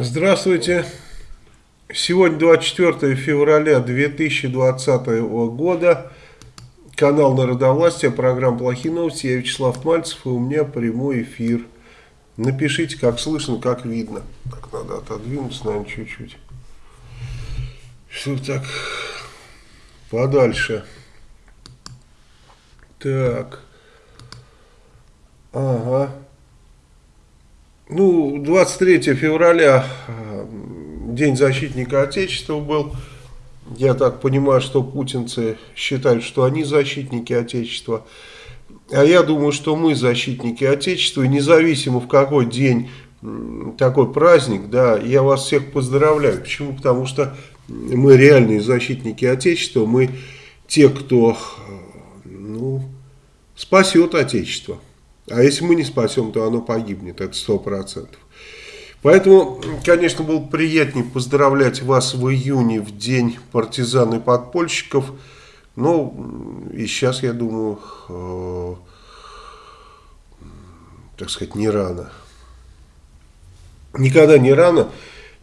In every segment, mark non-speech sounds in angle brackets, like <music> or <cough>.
Здравствуйте. Сегодня 24 февраля 2020 года. Канал Народовластия, программа «Плохие новости». Я Вячеслав Мальцев, и у меня прямой эфир. Напишите, как слышно, как видно. Так, надо отодвинуться, наверное, чуть-чуть. Все так подальше. Так. Ага. Ну, 23 февраля, э, День защитника Отечества был. Я так понимаю, что путинцы считают, что они защитники Отечества. А я думаю, что мы защитники Отечества. И независимо в какой день такой праздник, да, я вас всех поздравляю. Почему? Потому что мы реальные защитники Отечества. Мы те, кто э, ну, спасет Отечество. А если мы не спасем, то оно погибнет, это сто процентов. Поэтому, конечно, было приятнее поздравлять вас в июне, в день партизан и подпольщиков. Ну, и сейчас, я думаю, э, так сказать, не рано. Никогда не рано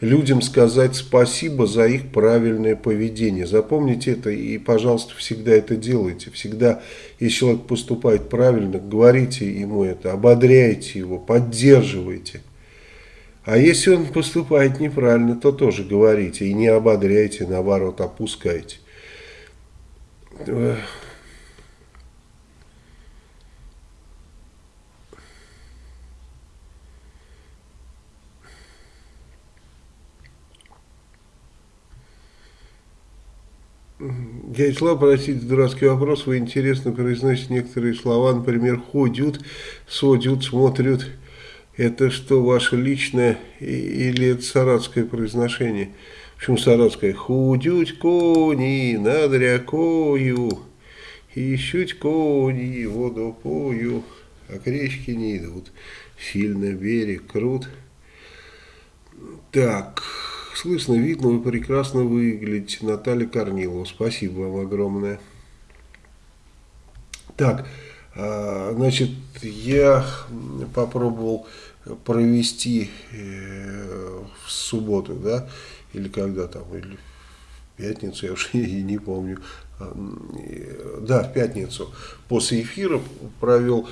людям сказать спасибо за их правильное поведение. Запомните это и, пожалуйста, всегда это делайте. Всегда, если человек поступает правильно, говорите ему это, ободряйте его, поддерживайте. А если он поступает неправильно, то тоже говорите и не ободряйте, наоборот, опускайте. Я Ислам, простите, дурацкий вопрос. Вы интересно произносите некоторые слова, например, ходят, содят, смотрят. Это что, ваше личное или это саратское произношение? Почему саратское? Худють кони над рякою, ищуть кони водопою, а к речке не идут. Сильно берег крут. Так слышно, видно, вы прекрасно выглядите. Наталья Корнилова, спасибо вам огромное. Так, а, значит, я попробовал провести э, в субботу, да, или когда там, или в пятницу, я уже <laughs> и не помню, а, да, в пятницу, после эфира провел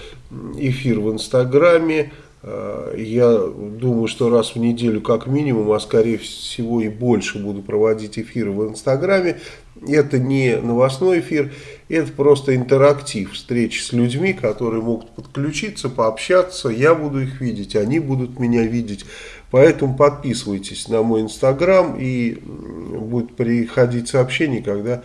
эфир в Инстаграме, Э, я думаю, что раз в неделю как минимум, а скорее всего и больше буду проводить эфиры в Инстаграме. Это не новостной эфир, это просто интерактив, встречи с людьми, которые могут подключиться, пообщаться. Я буду их видеть, они будут меня видеть. Поэтому подписывайтесь на мой Инстаграм и будет приходить сообщение, когда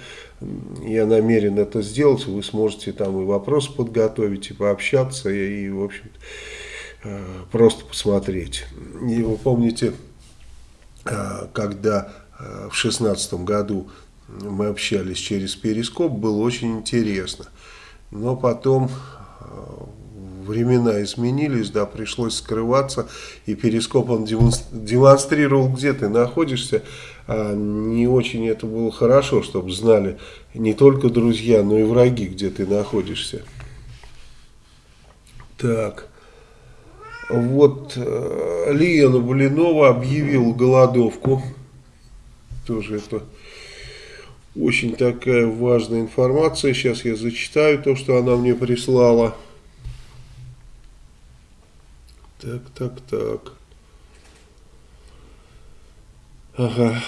я намерен это сделать. Вы сможете там и вопросы подготовить, и пообщаться, и, в общем-то Э, просто посмотреть. И вы помните, э, когда э, в шестнадцатом году мы общались через Перископ, было очень интересно. Но потом времена изменились, да, пришлось скрываться, и Перископ он демонстрировал, где ты находишься. А не очень это было хорошо, чтобы знали не только друзья, но и враги, где ты находишься. Так. Вот э, Лена Блинова объявила голодовку. Тоже это очень такая важная информация. Сейчас я зачитаю то, что она мне прислала. Так, так, так. Ага.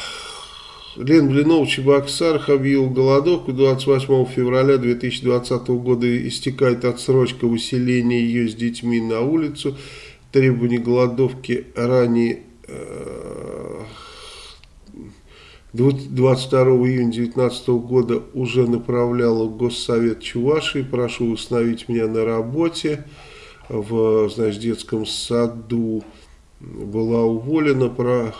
Лен Блинов Чебоксарах объявил голодовку. 28 февраля 2020 года истекает отсрочка выселения ее с детьми на улицу требования голодовки ранее 22 июня 2019 года уже направляла Госсовет Чувашии. Прошу установить меня на работе в значит, детском саду. Была уволена. Про...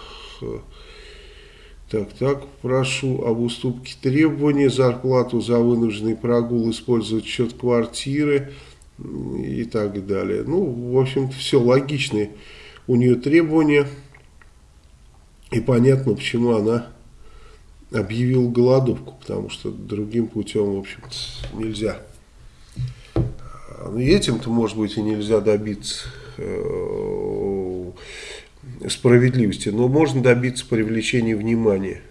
Так, так, прошу об уступке требований, зарплату за вынужденный прогул использовать счет квартиры и так далее. Ну, в общем-то, все логичные у нее требования. И понятно, почему она объявила голодовку, потому что другим путем, в общем-то, нельзя. Ну, этим-то, может быть, и нельзя добиться э, справедливости, но можно добиться привлечения внимания.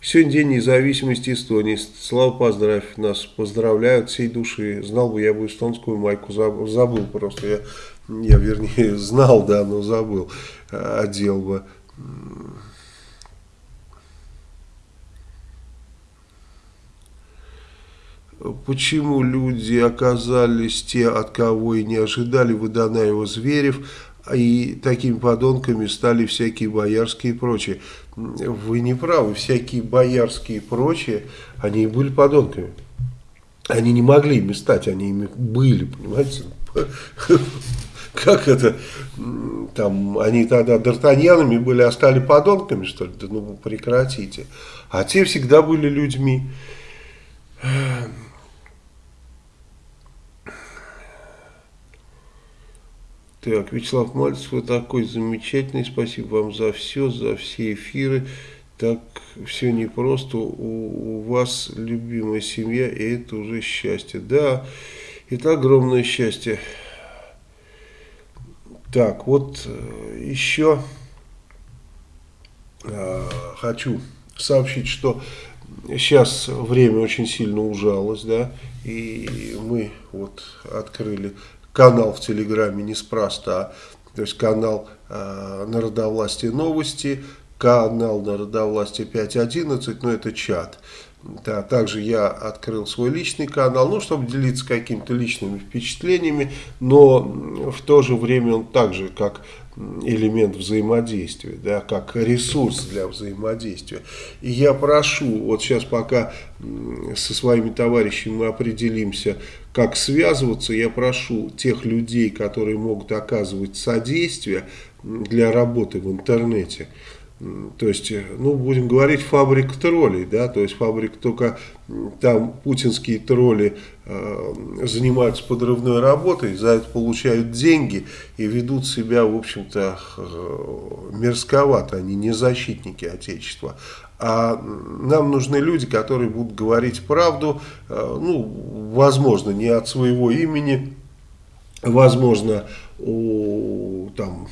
Сегодня день независимости Эстонии. Слава, поздравь нас. Поздравляют всей души. Знал бы, я бы эстонскую майку забыл, просто. Я, я, вернее, <laughs> знал, да, но забыл. Одел бы. Почему люди оказались те, от кого и не ожидали, Водонаева Зверев, и такими подонками стали всякие боярские и прочие. Вы не правы, всякие боярские и прочие, они и были подонками. Они не могли ими стать, они ими были, понимаете? Как это, там, они тогда д'Артаньянами были, а стали подонками, что ли? Да ну прекратите. А те всегда были людьми. Так, Вячеслав Мальцев, вы такой замечательный, спасибо вам за все, за все эфиры. Так все непросто, у, у вас любимая семья, и это уже счастье. Да, это огромное счастье. Так, вот э, еще э, хочу сообщить, что сейчас время очень сильно ужалось, да, и мы вот открыли канал в Телеграме неспроста. То есть канал э, Народовластие новости, канал Народовластие 5.11, но это чат. Да, также я открыл свой личный канал, ну, чтобы делиться какими-то личными впечатлениями, но в то же время он также, как элемент взаимодействия, да, как ресурс для взаимодействия. И я прошу, вот сейчас пока со своими товарищами мы определимся, как связываться, я прошу тех людей, которые могут оказывать содействие для работы в интернете, то есть, ну, будем говорить, фабрик троллей, да, то есть фабрик только там путинские тролли э, занимаются подрывной работой, за это получают деньги и ведут себя, в общем-то, э, мерзковато, они не защитники Отечества. А нам нужны люди, которые будут говорить правду, э, ну, возможно, не от своего имени, возможно, у, там,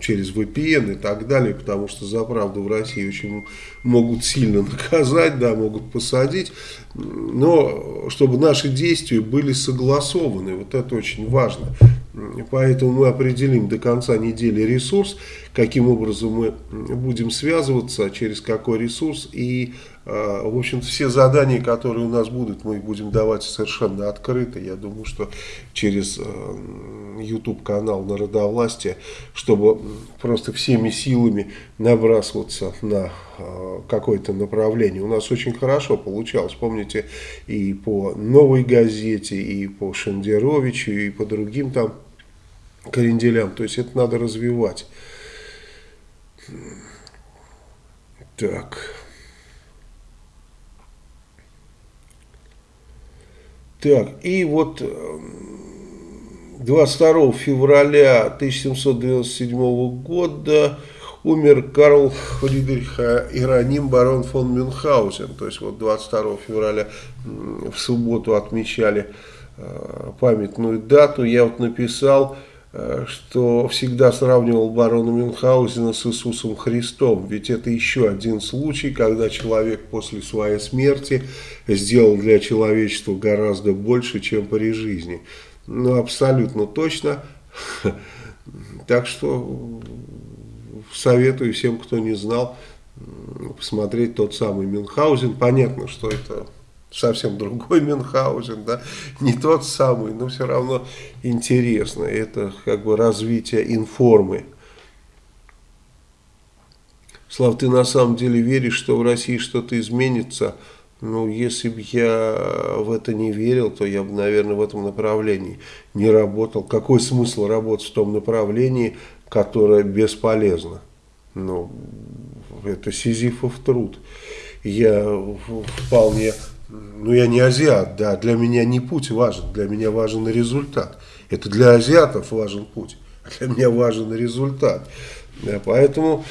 через VPN и так далее, потому что за правду в России очень могут сильно <laughs> наказать, да, могут посадить, но чтобы наши действия были согласованы, вот это очень важно. Поэтому мы определим до конца недели ресурс, каким образом мы будем связываться, через какой ресурс и в общем все задания, которые у нас будут, мы будем давать совершенно открыто. Я думаю, что через а, YouTube-канал Народовластия, чтобы просто всеми силами набрасываться на а, какое-то направление. У нас очень хорошо получалось, помните, и по «Новой газете», и по Шендеровичу, и по другим там кренделям. То есть это надо развивать. Так... Так, и вот 22 эм, февраля 1797 года умер Карл Фридрих Ироним барон фон Мюнхгаузен. То есть вот 22 февраля в субботу отмечали э, памятную дату. Я вот написал Э, что всегда сравнивал барона Мюнхгаузена с Иисусом Христом. Ведь это еще один случай, когда человек после своей смерти сделал для человечества гораздо больше, чем при жизни. Ну, абсолютно точно. <laughs> Так что советую всем, кто не знал, посмотреть тот самый Мюнхгаузен. Понятно, что это совсем другой Мюнхгаузен, да, не тот самый, но все равно интересно. Это как бы развитие информы. Слав, ты на самом деле веришь, что в России что-то изменится? Ну, если бы я в это не верил, то я бы, наверное, в этом направлении не работал. Какой смысл работать в том направлении, которое бесполезно? Ну, это сизифов труд. Я вполне ну я не азиат, да, для меня не путь важен, для меня важен результат. Это для азиатов важен путь, а для меня важен результат. Да, поэтому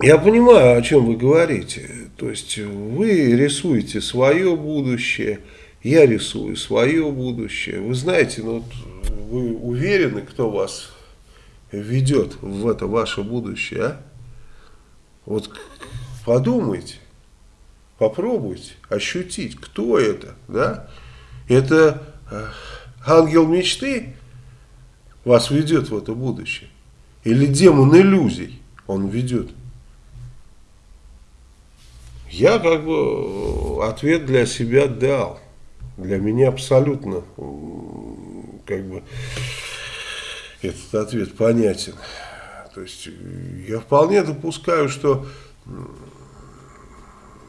я понимаю, о чем вы говорите. То есть вы рисуете свое будущее, я рисую свое будущее. Вы знаете, ну, вот вы уверены, кто вас ведет в это ваше будущее, а? Вот подумайте, попробуйте ощутить, кто это, да? Это э, ангел мечты вас ведет в это будущее? Или демон иллюзий он ведет? Я как бы ответ для себя дал. Для меня абсолютно как бы этот ответ понятен. То есть я вполне допускаю, что,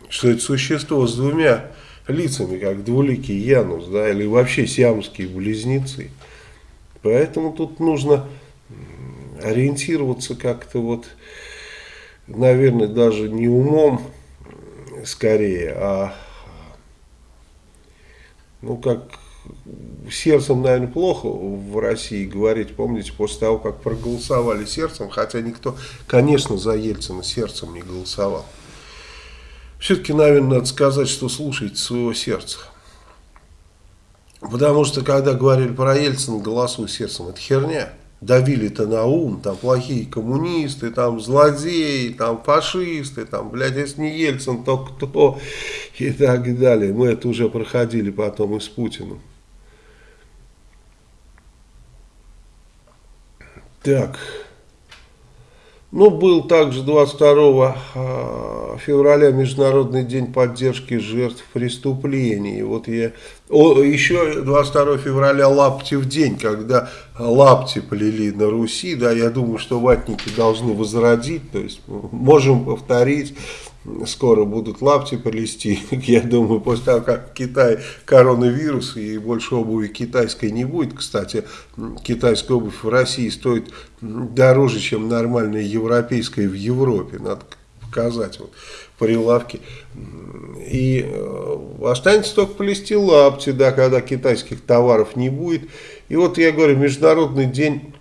что это существо с двумя лицами, как двуликий Янус, да, или вообще сиамские близнецы. Поэтому тут нужно ориентироваться как-то вот, наверное, даже не умом скорее, а ну как сердцем, наверное, плохо в России говорить, помните, после того, как проголосовали сердцем, хотя никто, конечно, за Ельцина сердцем не голосовал. Все-таки, наверное, надо сказать, что слушайте своего сердца. Потому что, когда говорили про Ельцина, голосуй сердцем, это херня. Давили-то на ум, там плохие коммунисты, там злодеи, там фашисты, там, блядь, если не Ельцин, то кто? И так далее. Мы это уже проходили потом и с Путиным. Так. Ну, был также 22 а, февраля Международный день поддержки жертв преступлений. Вот я... О, еще 22 февраля Лаптев день, когда лапти плели на Руси. Да, я думаю, что ватники должны возродить. То есть можем повторить скоро будут лапти полезти. <laughs> Я думаю, после того, как в Китае коронавирус и больше обуви китайской не будет. Кстати, китайская обувь в России стоит дороже, чем нормальная европейская в Европе. Надо показать вот прилавки. И э, останется только плести лапти, да, когда китайских товаров не будет. И вот я говорю, Международный день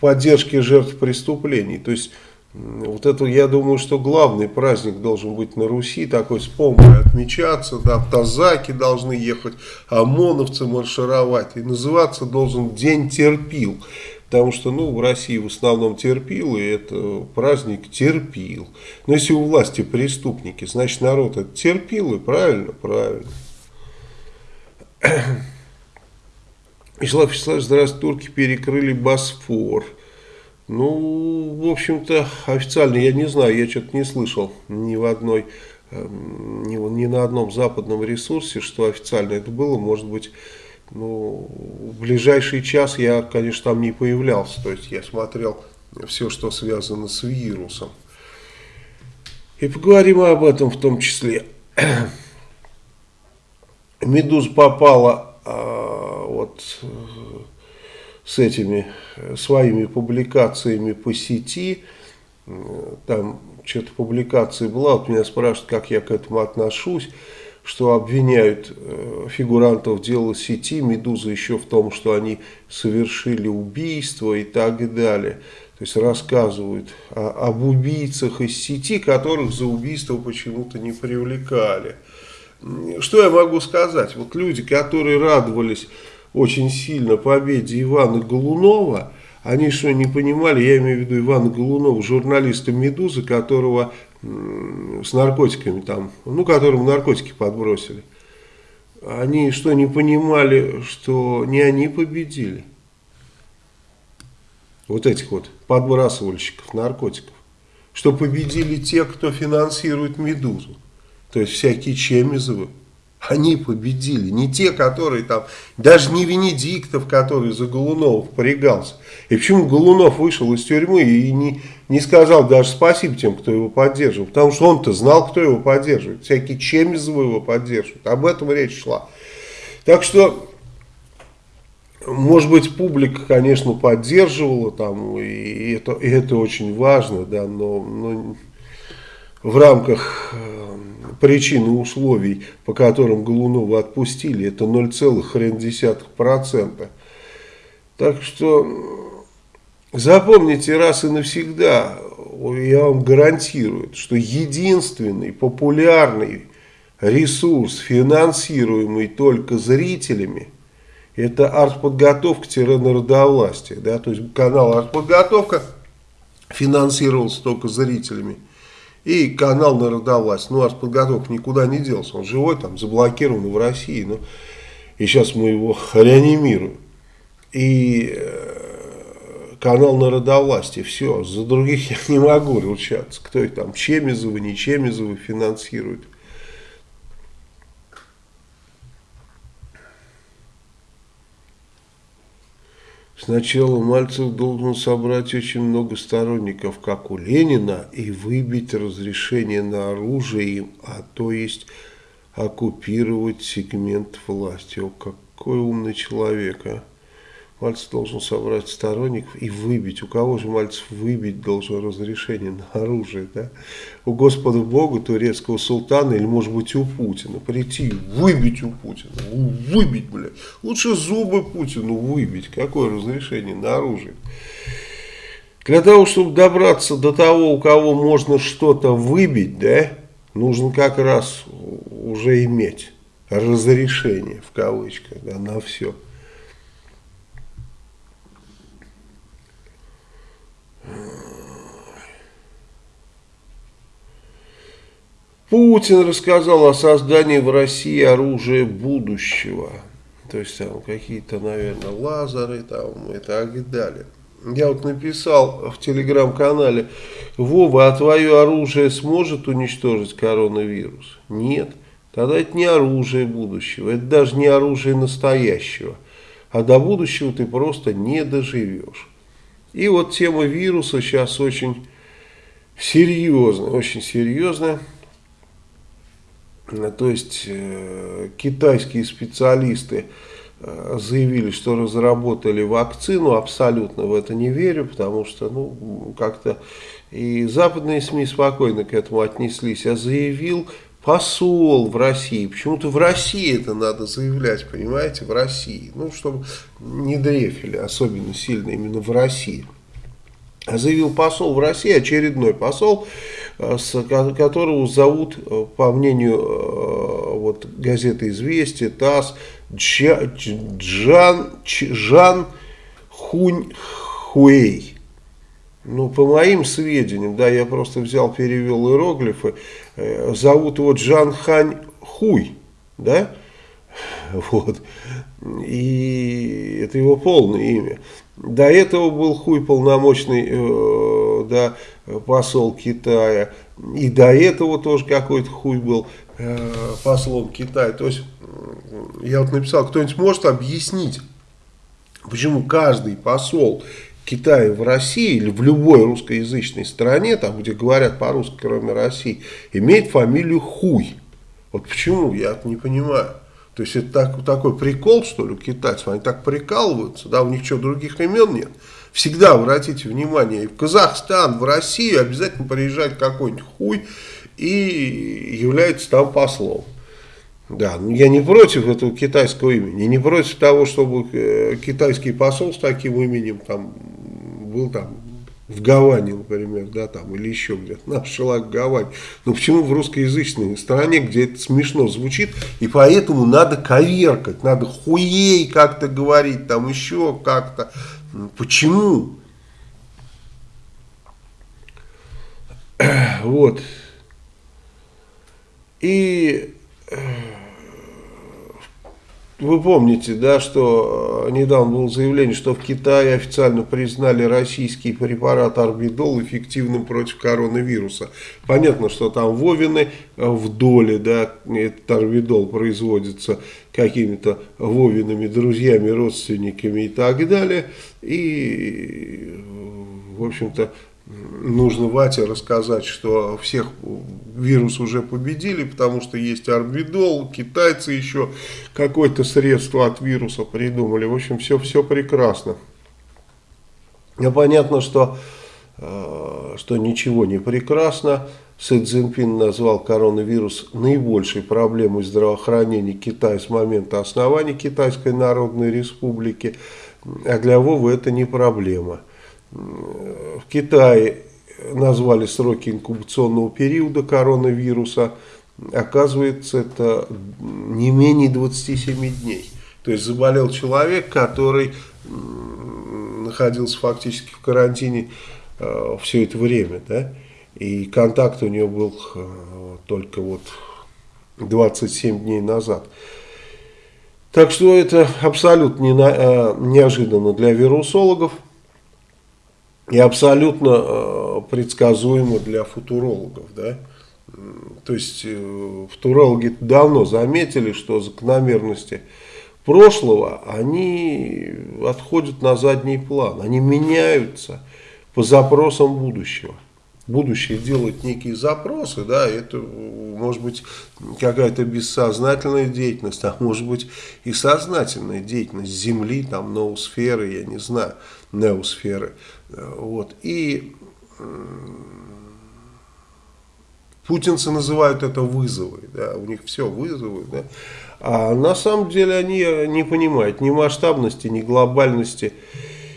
поддержки жертв преступлений. То есть вот это, я думаю, что главный праздник должен быть на Руси, такой с помпой отмечаться, да, тазаки должны ехать, ОМОНовцы маршировать, и называться должен День терпил, потому что, ну, в России в основном терпил, и это праздник терпил. Но если у власти преступники, значит, народ это терпил, и правильно, правильно. <clears throat> Вячеслав Вячеславович, здравствуйте, турки перекрыли Босфор. Ну, в общем-то, официально я не знаю, я что-то не слышал ни в одной, эм, ни, ни на одном западном ресурсе, что официально это было. Может быть, ну, в ближайший час я, конечно, там не появлялся. То есть я смотрел все, что связано с вирусом. И поговорим об этом в том числе. <clears throat> Медуза попала а, вот с этими своими публикациями по сети. Там что-то публикация была, вот меня спрашивают, как я к этому отношусь, что обвиняют э, фигурантов дела сети, Медуза еще в том, что они совершили убийство и так далее. То есть рассказывают о, об убийцах из сети, которых за убийство почему-то не привлекали. Что я могу сказать? Вот люди, которые радовались очень сильно победе Ивана Голунова, они что, не понимали, я имею в виду Ивана Голунова, журналиста «Медузы», которого с наркотиками там, ну, которому наркотики подбросили. Они что, не понимали, что не они победили? Вот этих вот подбрасывальщиков наркотиков. Что победили те, кто финансирует «Медузу». То есть всякие Чемизовы, они победили. Не те, которые там, даже не Венедиктов, который за Голунова порегался. И почему Голунов вышел из тюрьмы и не, не сказал даже спасибо тем, кто его поддерживал. Потому что он-то знал, кто его поддерживает. Всякие Чемизовы его поддерживают. Об этом речь шла. Так что, может быть, публика, конечно, поддерживала там, и это, и это очень важно, да, но, но в рамках э, причин и условий, по которым Голунова отпустили, это 0,1%. Так что запомните раз и навсегда, я вам гарантирую, что единственный популярный ресурс, финансируемый только зрителями, Это артподготовка-народовластие. Да? То есть канал артподготовка финансировался только зрителями. И канал народовластие. Ну, артподготовка никуда не делся. Он живой, там, заблокирован в России. Но... И сейчас мы его реанимируем. И э, канал народовластия, все, за других я <laughs> не могу ручаться. Кто их там, Чемизовы, не Чемизовы финансирует. Сначала Мальцев должен собрать очень много сторонников, как у Ленина, и выбить разрешение на оружие им, а то есть оккупировать сегмент власти. О, какой умный человек, а! Мальцев должен собрать сторонников и выбить. У кого же Мальцев выбить должен разрешение на оружие? Да? У Господа Бога, турецкого султана или может быть у Путина. Прийти выбить у Путина. Выбить, блядь. Лучше зубы Путину выбить. Какое разрешение на оружие? Для того, чтобы добраться до того, у кого можно что-то выбить, да, нужно как раз уже иметь разрешение, в кавычках, да, на все. Путин рассказал о создании в России оружия будущего. То есть там какие-то, наверное, лазеры там и так далее. Я вот написал в телеграм-канале, Вова, а твое оружие сможет уничтожить коронавирус? Нет. Тогда это не оружие будущего, это даже не оружие настоящего. А до будущего ты просто не доживешь. И вот тема вируса сейчас очень серьезная, очень серьезная. То есть э, китайские специалисты э, заявили, что разработали вакцину, абсолютно в это не верю, потому что ну как-то и западные СМИ спокойно к этому отнеслись, а заявил посол в России. Почему-то в России это надо заявлять, понимаете, в России. Ну, чтобы не дрефили особенно сильно именно в России. А заявил посол в России, очередной посол, э, которого зовут, э, по мнению э, вот, газеты «Известия», ТАСС, Джан, Жан Хунь Хуэй. Ну, по моим сведениям, да, я просто взял, перевел иероглифы, зовут его Джан Хань Хуй, да, вот, и это его полное имя. До этого был Хуй полномочный, э, да, посол Китая, и до этого тоже какой-то Хуй был э, послом Китая. То есть, я вот написал, кто-нибудь может объяснить, почему каждый посол Китае в России или в любой русскоязычной стране, там где говорят по-русски, кроме России, имеет фамилию Хуй. Вот почему, я не понимаю. То есть это так, такой прикол, что ли, у китайцев, они так прикалываются, да, у них что, других имен нет. Всегда обратите внимание, и в Казахстан, в Россию обязательно приезжает какой-нибудь хуй и является там послом. Да, ну, я не против этого китайского имени, не против того, чтобы э, китайский посол с таким именем там был там в Гаване, например, да, там, или еще где-то, наш человек в. Но почему в русскоязычной стране, где это смешно звучит, и поэтому надо коверкать, надо хуей как-то говорить, там еще как-то. Почему? <clears throat> Вот. И э, вы помните, да, что э, недавно было заявление, что в Китае официально признали российский препарат Арбидол эффективным против коронавируса. Понятно, что там вовины э, в доле, да, этот Арбидол производится какими-то вовинами, друзьями, родственниками и так далее. И, в общем-то, нужно Вате рассказать, что всех вирус уже победили, потому что есть арбидол, китайцы еще какое-то средство от вируса придумали. В общем, все, все прекрасно. Но понятно, что, э, что ничего не прекрасно. Си Цзиньпин назвал коронавирус наибольшей проблемой здравоохранения Китая с момента основания Китайской Народной Республики. А для Вовы это не проблема в Китае назвали сроки инкубационного периода коронавируса. Оказывается, это не менее 27 дней. То есть заболел человек, который находился фактически в карантине э, все это время, да, и контакт у него был э, только вот 27 дней назад. Так что это абсолютно не, э, неожиданно для вирусологов и абсолютно э, предсказуемо для футурологов. Да? То есть э, футурологи давно заметили, что закономерности прошлого, они отходят на задний план, они меняются по запросам будущего будущее делать некие запросы, да, это может быть какая-то бессознательная деятельность, а может быть и сознательная деятельность Земли, там, ноосферы, я не знаю, неосферы, вот, и путинцы называют это вызовы, да, у них все вызовы, да, а на самом деле они не понимают ни масштабности, ни глобальности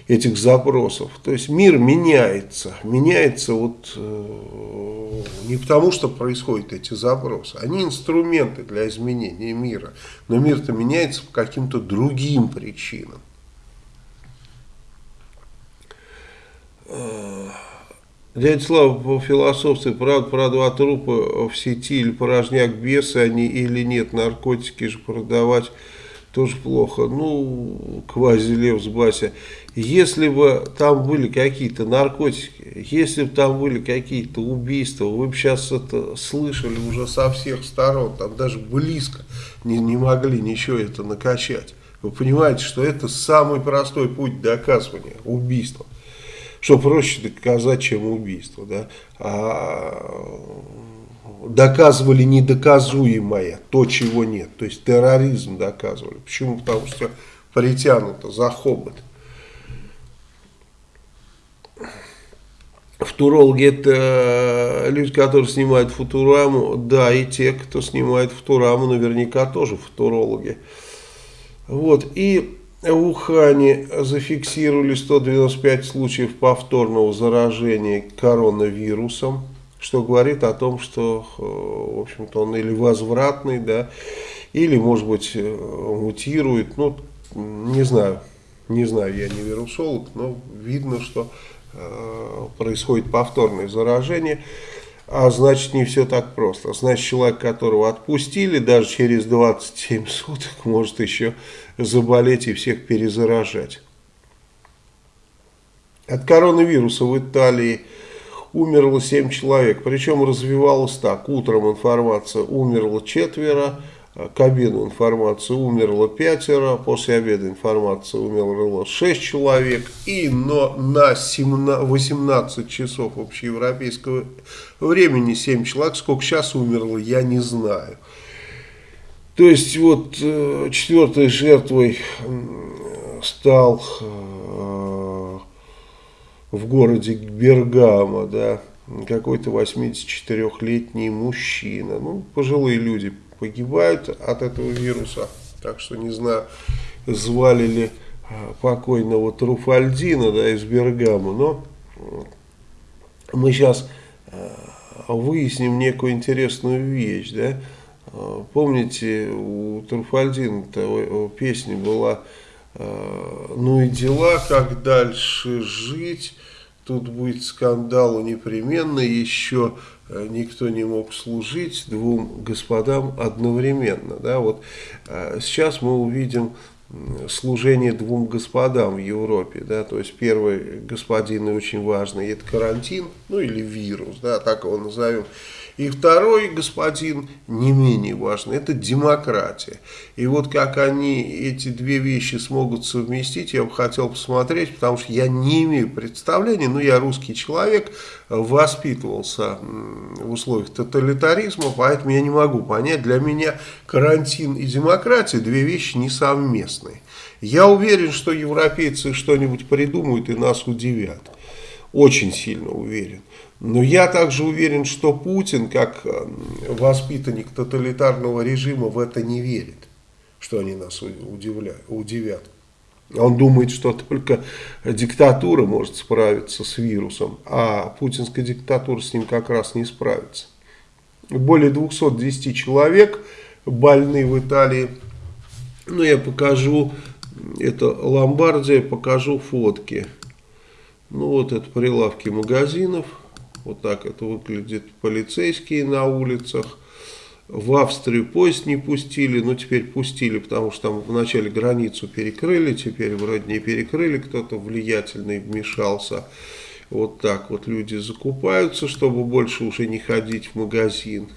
этих запросов. То есть мир меняется, меняется вот э, не потому, что происходят эти запросы, они инструменты для изменения мира, но мир-то меняется по каким-то другим причинам. Дядя Слава по философстве, правда, про два трупа в сети или порожняк бесы они или нет, наркотики же продавать тоже плохо. Ну, квази-лев с Бася. Если бы там были какие-то наркотики, если бы там были какие-то убийства, вы бы сейчас это слышали уже со всех сторон, там даже близко не, не могли ничего это накачать. Вы понимаете, что это самый простой путь доказывания убийства. Что проще доказать, чем убийство. Да? А доказывали недоказуемое, то, чего нет. То есть терроризм доказывали. Почему? Потому что притянуто за хобот. Футурологи это люди, которые снимают футураму, да, и те, кто снимает футураму, наверняка тоже футурологи. Вот, и в Ухане зафиксировали 195 случаев повторного заражения коронавирусом что говорит о том, что, э, в общем-то, он или возвратный, да, или, может быть, э, мутирует, ну, не знаю, не знаю, я не вирусолог, но видно, что э, происходит повторное заражение, а значит, не все так просто. Значит, человек, которого отпустили, даже через 27 суток может еще заболеть и всех перезаражать. От коронавируса в Италии умерло 7 человек. Причем развивалось так. Утром информация умерло четверо, к обеду информация умерло пятеро, после обеда информация умерло 6 человек. И но на 17, 18 часов общеевропейского времени 7 человек. Сколько сейчас умерло, я не знаю. То есть вот э, четвертой жертвой стал э, в городе Бергамо, да, какой-то 84-летний мужчина. Ну, пожилые люди погибают от этого вируса, так что не знаю, звали ли а, покойного Труфальдина, да, из Бергамо, но мы сейчас а, выясним некую интересную вещь, да, а, помните, у Труфальдина песня была «Ну и дела, как дальше жить», тут будет скандал непременно, еще никто не мог служить двум господам одновременно. Да? Вот э, сейчас мы увидим служение двум господам в Европе, да, то есть первый господин и очень важный, это карантин, ну или вирус, да, так его назовем, и второй господин, не менее важный, это демократия. И вот как они эти две вещи смогут совместить, я бы хотел посмотреть, потому что я не имею представления, но я русский человек, воспитывался в условиях тоталитаризма, поэтому я не могу понять, для меня карантин и демократия две вещи несовместные. Я уверен, что европейцы что-нибудь придумают и нас удивят. Очень сильно уверен. Но я также уверен, что Путин, как э, воспитанник тоталитарного режима, в это не верит, что они нас удивляют, удивят. Он думает, что только диктатура может справиться с вирусом, а путинская диктатура с ним как раз не справится. Более 210 человек больны в Италии Ну, я покажу, это Ломбардия, покажу фотки. Ну, вот это прилавки магазинов. Вот так это выглядит. Полицейские на улицах. В Австрию поезд не пустили, но теперь пустили, потому что там вначале границу перекрыли, теперь вроде не перекрыли, кто-то влиятельный вмешался. Вот так вот люди закупаются, чтобы больше уже не ходить в магазин.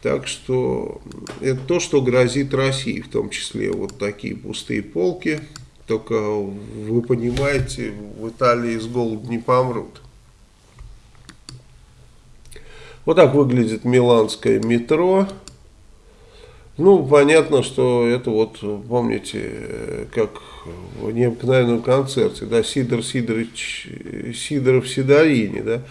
Так что это то, что грозит России, в том числе вот такие пустые полки. Только вы понимаете, в Италии с голоду не помрут. Вот так выглядит миланское метро. Ну, понятно, что это вот, помните, как в необыкновенном концерте, да, Сидор Сидорович, Сидоров Сидоrini, да,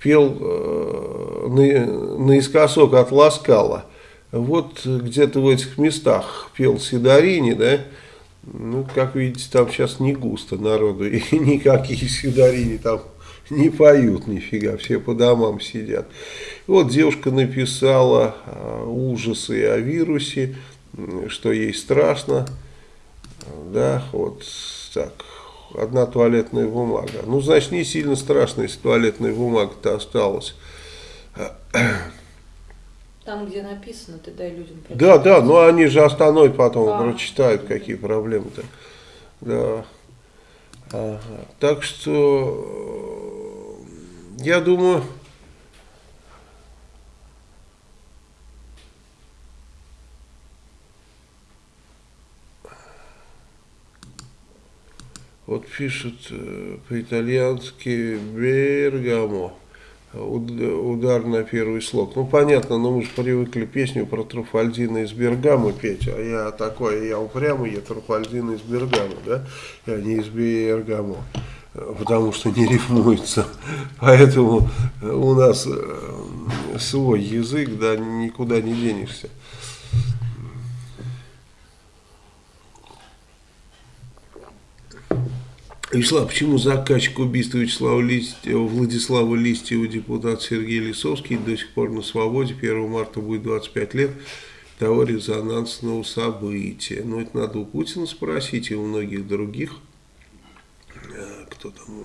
пел э, на, наискосок от Ласкала. Вот где-то в этих местах пел Сидорини, да, ну, как видите, там сейчас не густо народу, <laughs> и никакие Сидорини там <laughs> не поют нифига, все по домам сидят. Вот девушка написала а, ужасы о вирусе, что ей страшно, да, вот так, одна туалетная бумага. Ну, значит, не сильно страшно, если туалетная бумага-то осталась. Там, где написано, ты дай людям прочитать. Да, да, но они же остановят потом, а, прочитают, какие проблемы-то. Да. Ага. Так что, я думаю, Вот пишут э, по-итальянски «Бергамо». Удар на первый слог. Ну, понятно, но мы же привыкли песню про Труфальдина из Бергамо петь. А я такой, я упрямый, я Труфальдина из Бергамо, да? Я не из Бергамо. Потому что не рифмуется. Поэтому у нас э, свой язык, да, никуда не денешься. Вячеслав, почему заказчик убийства Вячеслава Листьева, Владислава Листьева, депутат Сергей Лисовский, до сих пор на свободе, 1 марта будет 25 лет того резонансного события. Ну, это надо у Путина спросить и у многих других, кто там,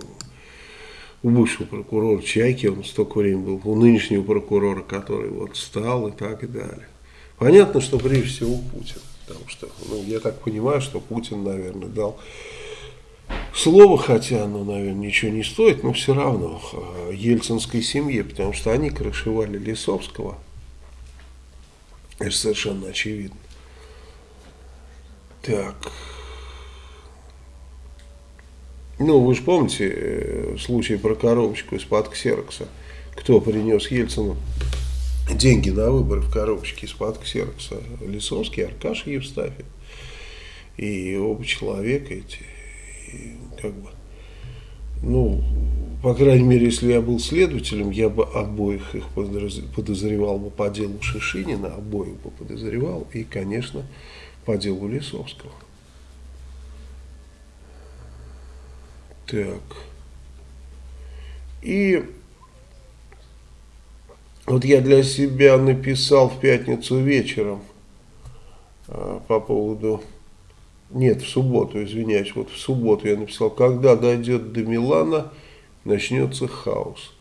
у бывшего прокурора Чайки, он столько времени был, у нынешнего прокурора, который вот стал и так и далее. Понятно, что прежде всего Путин, потому что, ну, я так понимаю, что Путин, наверное, дал слово, хотя оно, наверное, ничего не стоит, но все равно э, ельцинской семье, потому что они крышевали Лисовского. Это совершенно очевидно. Так. Ну, вы же помните э, случай про коробочку из-под ксерокса. Кто принес Ельцину деньги на выборы в коробочке из-под ксерокса? Лисовский, Аркаш Евстафий. И оба человека эти как бы, ну, по крайней мере, если я был следователем, я бы обоих их подозревал бы по делу Шишинина, обоих бы подозревал, и, конечно, по делу Лисовского. Так. И вот я для себя написал в пятницу вечером а, по поводу нет, в субботу, извиняюсь, вот в субботу я написал, когда дойдет до Милана, начнется хаос.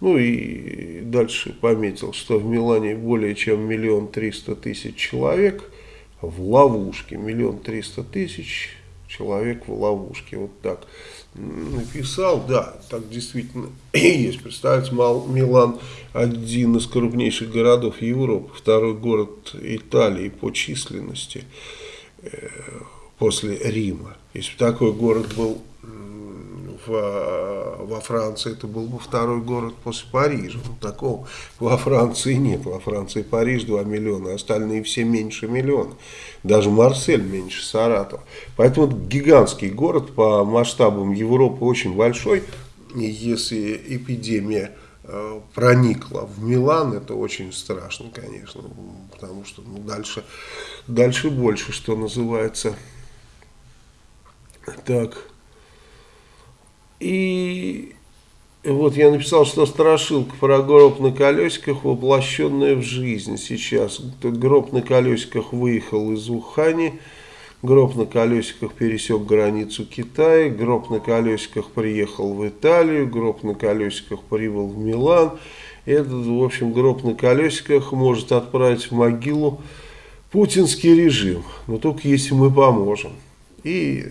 Ну и дальше пометил, что в Милане более чем миллион триста тысяч человек в ловушке. Миллион триста тысяч человек в ловушке. Вот так написал. Да, так действительно <clears throat> есть. Представьте, Милан один из крупнейших городов Европы, второй город Италии по численности э, после Рима. Если бы такой город был в, во Франции, это был бы второй город после Парижа. Но такого во Франции нет. Во Франции Париж 2 миллиона, остальные все меньше миллиона. Даже Марсель меньше Саратова. Поэтому это гигантский город по масштабам Европы очень большой. И если эпидемия э, проникла в Милан, это очень страшно, конечно, потому что ну, дальше, дальше больше, что называется, так. И вот я написал, что страшилка про гроб на колесиках, воплощенная в жизнь сейчас. Гроб на колесиках выехал из Ухани, гроб на колесиках пересек границу Китая, гроб на колесиках приехал в Италию, гроб на колесиках прибыл в Милан. Этот, в общем, гроб на колесиках может отправить в могилу путинский режим, но только если мы поможем. И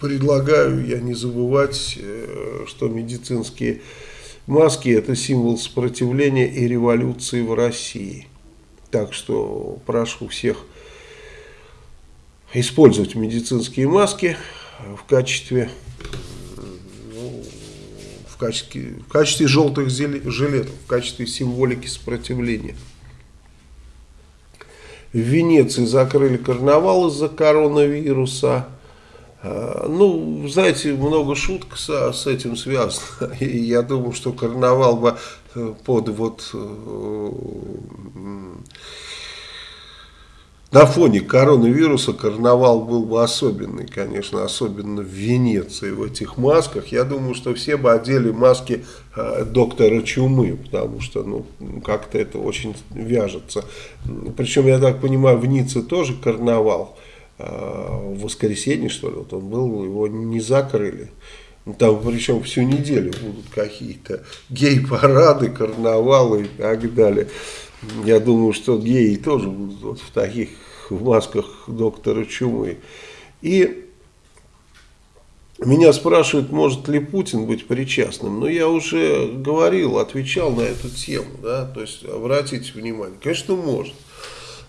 предлагаю я не забывать, э, что медицинские маски это символ сопротивления и революции в России. Так что прошу всех использовать медицинские маски в качестве ну, в качестве, в качестве желтых жилетов, в качестве символики сопротивления. В Венеции закрыли карнавал из-за коронавируса. А, ну, знаете, много шуток с, с этим связано. <laughs> И я думаю, что карнавал бы э, под вот э, на фоне коронавируса карнавал был бы особенный, конечно, особенно в Венеции, в этих масках. Я думаю, что все бы одели маски э, доктора Чумы, потому что, ну, как-то это очень вяжется. Причем, я так понимаю, в Ницце тоже карнавал. Э, в воскресенье, что ли, вот он был, его не закрыли. Ну, там причем всю неделю будут какие-то гей-парады, карнавалы и так далее. Я думаю, что геи тоже будут вот в таких в масках доктора Чумы. И меня спрашивают, может ли Путин быть причастным. Но я уже говорил, отвечал на эту тему. Да? То есть, обратите внимание, конечно, может.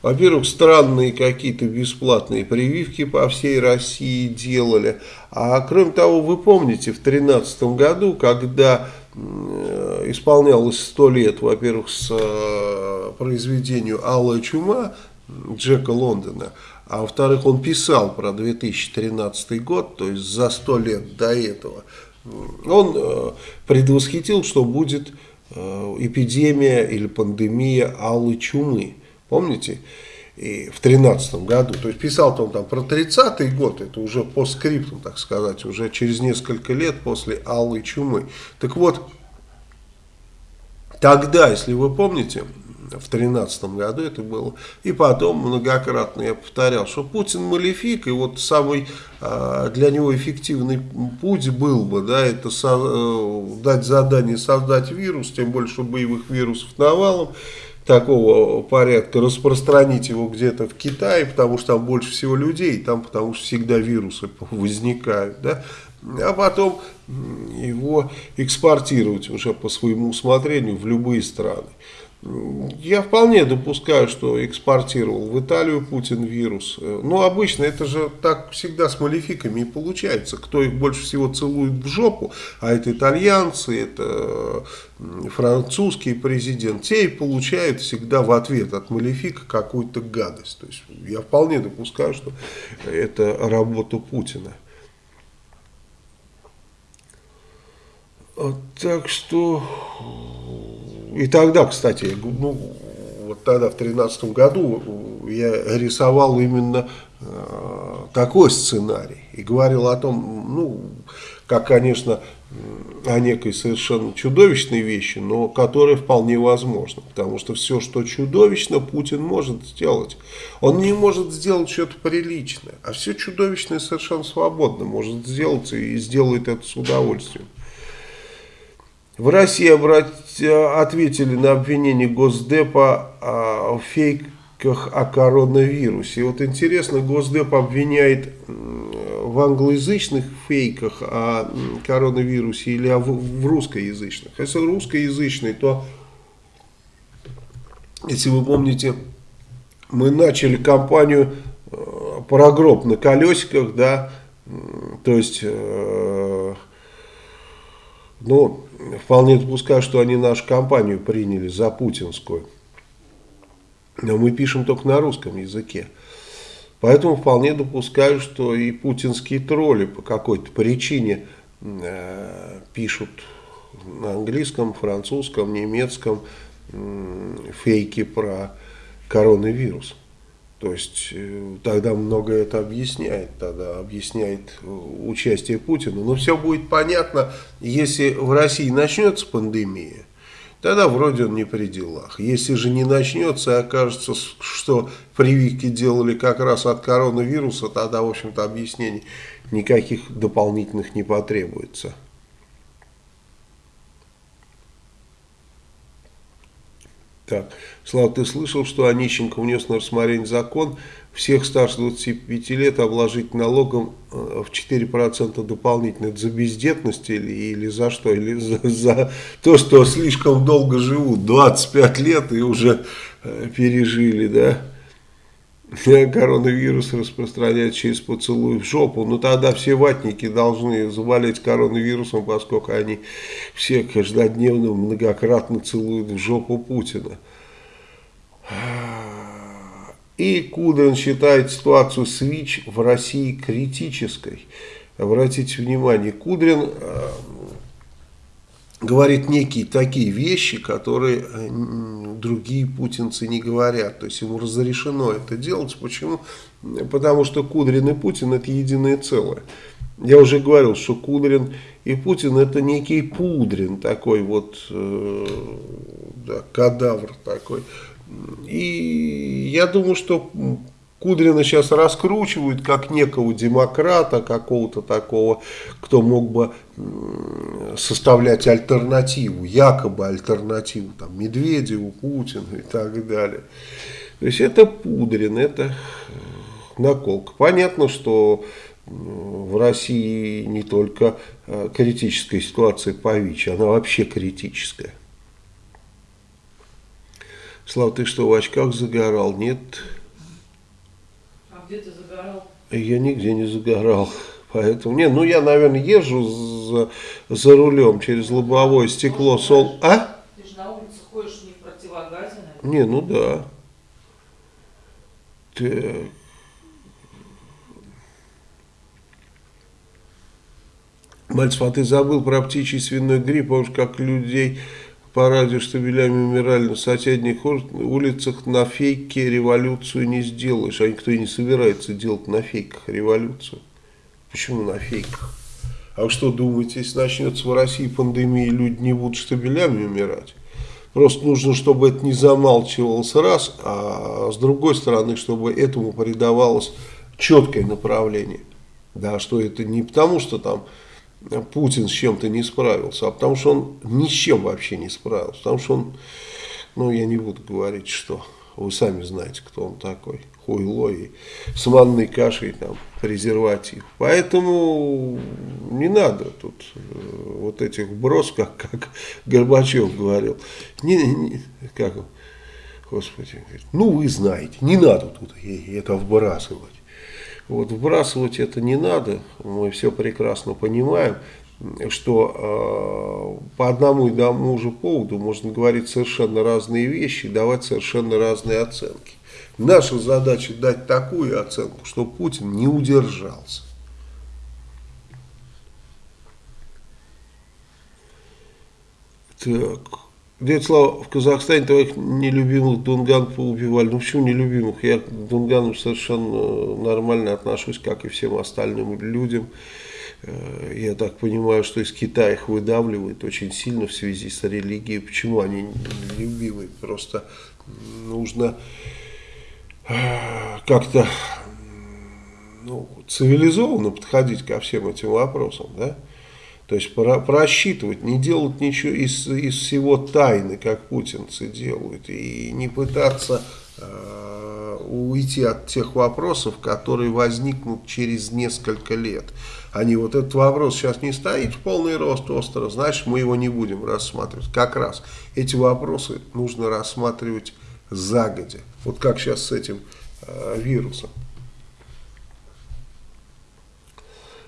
Во-первых, странные какие-то бесплатные прививки по всей России делали. А кроме того, вы помните, в 2013 году, когда э, исполнялось 100 лет, во-первых, с э, произведению «Алая чума» Джека Лондона, а во-вторых, он писал про 2013 год, то есть за 100 лет до этого, он э, предвосхитил, что будет эпидемия или пандемия алой чумы. Помните? И в 13 году. То есть писал-то он там про 30-й год, это уже по скрипту, так сказать, уже через несколько лет после Алой Чумы. Так вот, тогда, если вы помните, в 13 году это было, и потом многократно я повторял, что Путин малефик, и вот самый а, для него эффективный путь был бы, да, это со, э, дать задание создать вирус, тем больше боевых вирусов навалом, такого порядка, распространить его где-то в Китае, потому что там больше всего людей, там потому что всегда вирусы <laughs> возникают, да, а потом его экспортировать уже по своему усмотрению в любые страны. Я вполне допускаю, что экспортировал в Италию Путин вирус. Но обычно это же так всегда с малификами и получается. Кто их больше всего целует в жопу, а это итальянцы, это французский президент, те и получают всегда в ответ от малифика какую-то гадость. То есть я вполне допускаю, что это работа Путина. Так что и тогда, кстати, ну, вот тогда в 2013 году я рисовал именно э, такой сценарий и говорил о том, ну, как, конечно, о некой совершенно чудовищной вещи, но которая вполне возможна. Потому что все, что чудовищно, Путин может сделать. Он не может сделать что-то приличное, а все чудовищное совершенно свободно может сделать и сделает это с удовольствием. В России ответили на обвинение Госдепа а, в фейках о коронавирусе. И вот интересно, Госдеп обвиняет в англоязычных фейках о коронавирусе или в русскоязычных. Если русскоязычный, то, если вы помните, мы начали кампанию э, про гроб на колесиках, да, то есть, э, ну, вполне допускаю, что они нашу компанию приняли за путинскую. Но мы пишем только на русском языке. Поэтому вполне допускаю, что и путинские тролли по какой-то причине э, пишут на английском, французском, немецком э, фейки про коронавирус. То есть э, тогда много это объясняет, тогда объясняет э, участие Путина. Но все будет понятно, если в России начнется пандемия, тогда вроде он не при делах. Если же не начнется и окажется, что прививки делали как раз от коронавируса, тогда, в общем-то, объяснений никаких дополнительных не потребуется. Так, Слава, ты слышал, что Онищенко внес на рассмотрение закон всех старше 25 лет обложить налогом э, в 4% дополнительно. За бездетность или, или за что? Или за, за то, что слишком долго живут, 25 лет и уже э, пережили, да? <laughs> Коронавирус распространяется через поцелуй в жопу. Ну тогда все ватники должны заболеть коронавирусом, поскольку они все каждодневно многократно целуют в жопу Путина. И Кудрин считает ситуацию с ВИЧ в России критической. Обратите внимание, Кудрин э, говорит некие такие вещи, которые э, другие путинцы не говорят. То есть ему разрешено это делать. Почему? Потому что Кудрин и Путин это единое целое. Я уже говорил, что Кудрин и Путин это некий Пудрин, такой вот э, да, кадавр такой. И я думаю, что Кудрина сейчас раскручивают как некого демократа, какого-то такого, кто мог бы составлять альтернативу, якобы альтернативу там, Медведеву, Путину и так далее. То есть это Пудрин, это наколка. Понятно, что в России не только э, критическая ситуация по ВИЧ, она вообще критическая. Слава, ты что, в очках загорал? Нет. А где ты загорал? Я нигде не загорал. Поэтому, не, ну я, наверное, езжу за, за рулем через лобовое стекло. Сол... А? Ты же на улице ходишь не в противогазе, наверное. Не, ну да. Так. Мальцев, а ты забыл про птичий свиной грипп, помнишь, как людей по радио штабелями умирали на соседних улицах, на фейке революцию не сделаешь. А никто и не собирается делать на фейках революцию. Почему на фейках? А вы что думаете, если начнется в России пандемия, люди не будут штабелями умирать? Просто нужно, чтобы это не замалчивалось раз, а с другой стороны, чтобы этому придавалось четкое направление. Да, что это не потому, что там Путин с чем-то не справился, а потому что он ни с чем вообще не справился. Потому что он, ну я не буду говорить, что вы сами знаете, кто он такой. Хуйло и с манной кашей, там, презерватив. Поэтому не надо тут э, вот этих брос, как, как Горбачев говорил. Не, не, как, господи, ну вы знаете, не надо тут это вбрасывать. Вот вбрасывать это не надо, мы все прекрасно понимаем, что э, по одному и тому же поводу можно говорить совершенно разные вещи и давать совершенно разные оценки. Наша задача дать такую оценку, что Путин не удержался. Так. Дядя Слава, в Казахстане твоих нелюбимых дунган поубивали. Ну почему нелюбимых? Я к дунганам совершенно нормально отношусь, как и всем остальным людям. Э, я так понимаю, что из Китая их выдавливают очень сильно в связи с религией. Почему они нелюбимые? Просто нужно э, как-то ну, цивилизованно подходить ко всем этим вопросам, да? То есть про, просчитывать, не делать ничего из, из всего тайны, как путинцы делают, и не пытаться э, уйти от тех вопросов, которые возникнут через несколько лет. Они вот этот вопрос сейчас не стоит в полный рост остро, значит мы его не будем рассматривать. Как раз эти вопросы нужно рассматривать загодя. Вот как сейчас с этим э, вирусом.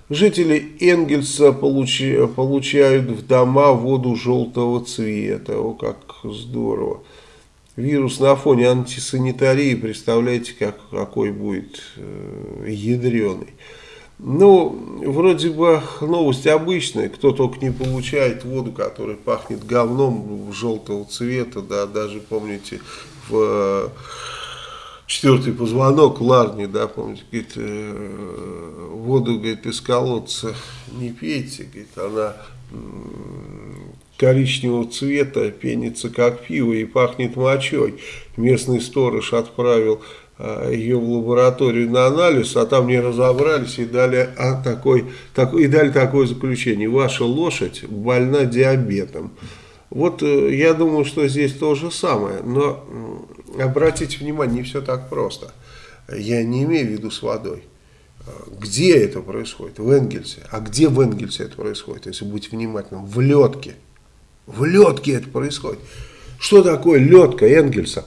Жители Энгельса получи, получают в дома воду желтого цвета. О, как здорово. Вирус на фоне антисанитарии, представляете, как, какой будет э, ядреный. Ну, вроде бы новость обычная, кто только не получает воду, которая пахнет говном желтого цвета, да, даже, помните, в четвертый позвонок Ларни, да, помните, говорит, э, воду, говорит, из колодца не пейте, говорит, она коричневого цвета, пенится как пиво и пахнет мочой. Местный сторож отправил э, ее в лабораторию на анализ, а там не разобрались и дали, а, такой, так, и дали такое заключение. Ваша лошадь больна диабетом. Вот э, я думаю, что здесь то же самое, но обратите внимание, не все так просто. Я не имею в виду с водой. Где это происходит? В Энгельсе. А где в Энгельсе это происходит, если быть внимательным? В ледке. В ледке это происходит. Что такое ледка Энгельса?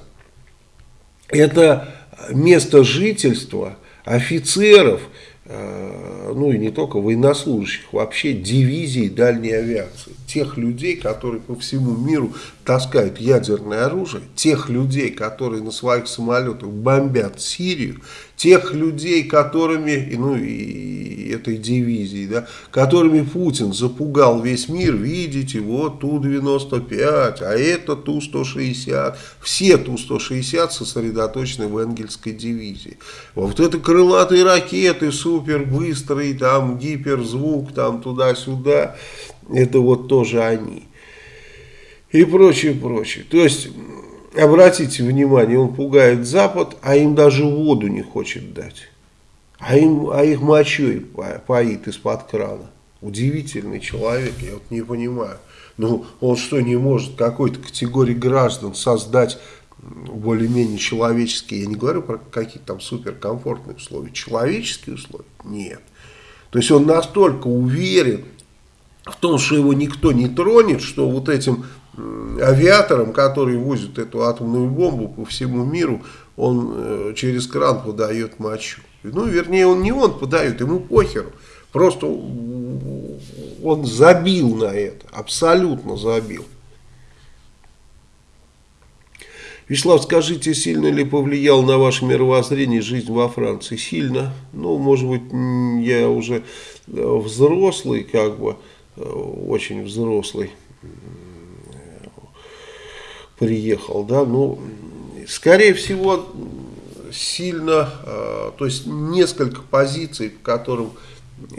Это место жительства офицеров, Э, ну и не только военнослужащих, вообще дивизий дальней авиации. Тех людей, которые по всему миру таскают ядерное оружие, тех людей, которые на своих самолетах бомбят Сирию, тех людей, которыми, ну и этой дивизии, да, которыми Путин запугал весь мир, видите, вот Ту-95, а это Ту-160, все Ту-160 сосредоточены в Энгельской дивизии. Вот это крылатые ракеты, супер быстрые, там гиперзвук, там туда-сюда, это вот тоже они. И прочее, прочее. То есть обратите внимание, он пугает Запад, а им даже воду не хочет дать. А, им, а их мочой поит из-под крана. Удивительный человек, я вот не понимаю. Ну, он что, не может какой-то категории граждан создать более-менее человеческие, я не говорю про какие-то там суперкомфортные условия, человеческие условия? Нет. То есть он настолько уверен в том, что его никто не тронет, что вот этим авиаторам, которые возят эту атомную бомбу по всему миру, он э, через кран подает мочу. Ну, вернее, он не он подает, ему похеру. Просто он забил на это, абсолютно забил. Вячеслав, скажите, сильно ли повлиял на ваше мировоззрение жизнь во Франции? Сильно. Ну, может быть, я уже э, взрослый, как бы, очень взрослый приехал, да, ну, скорее всего, сильно, э, то есть несколько позиций, по которым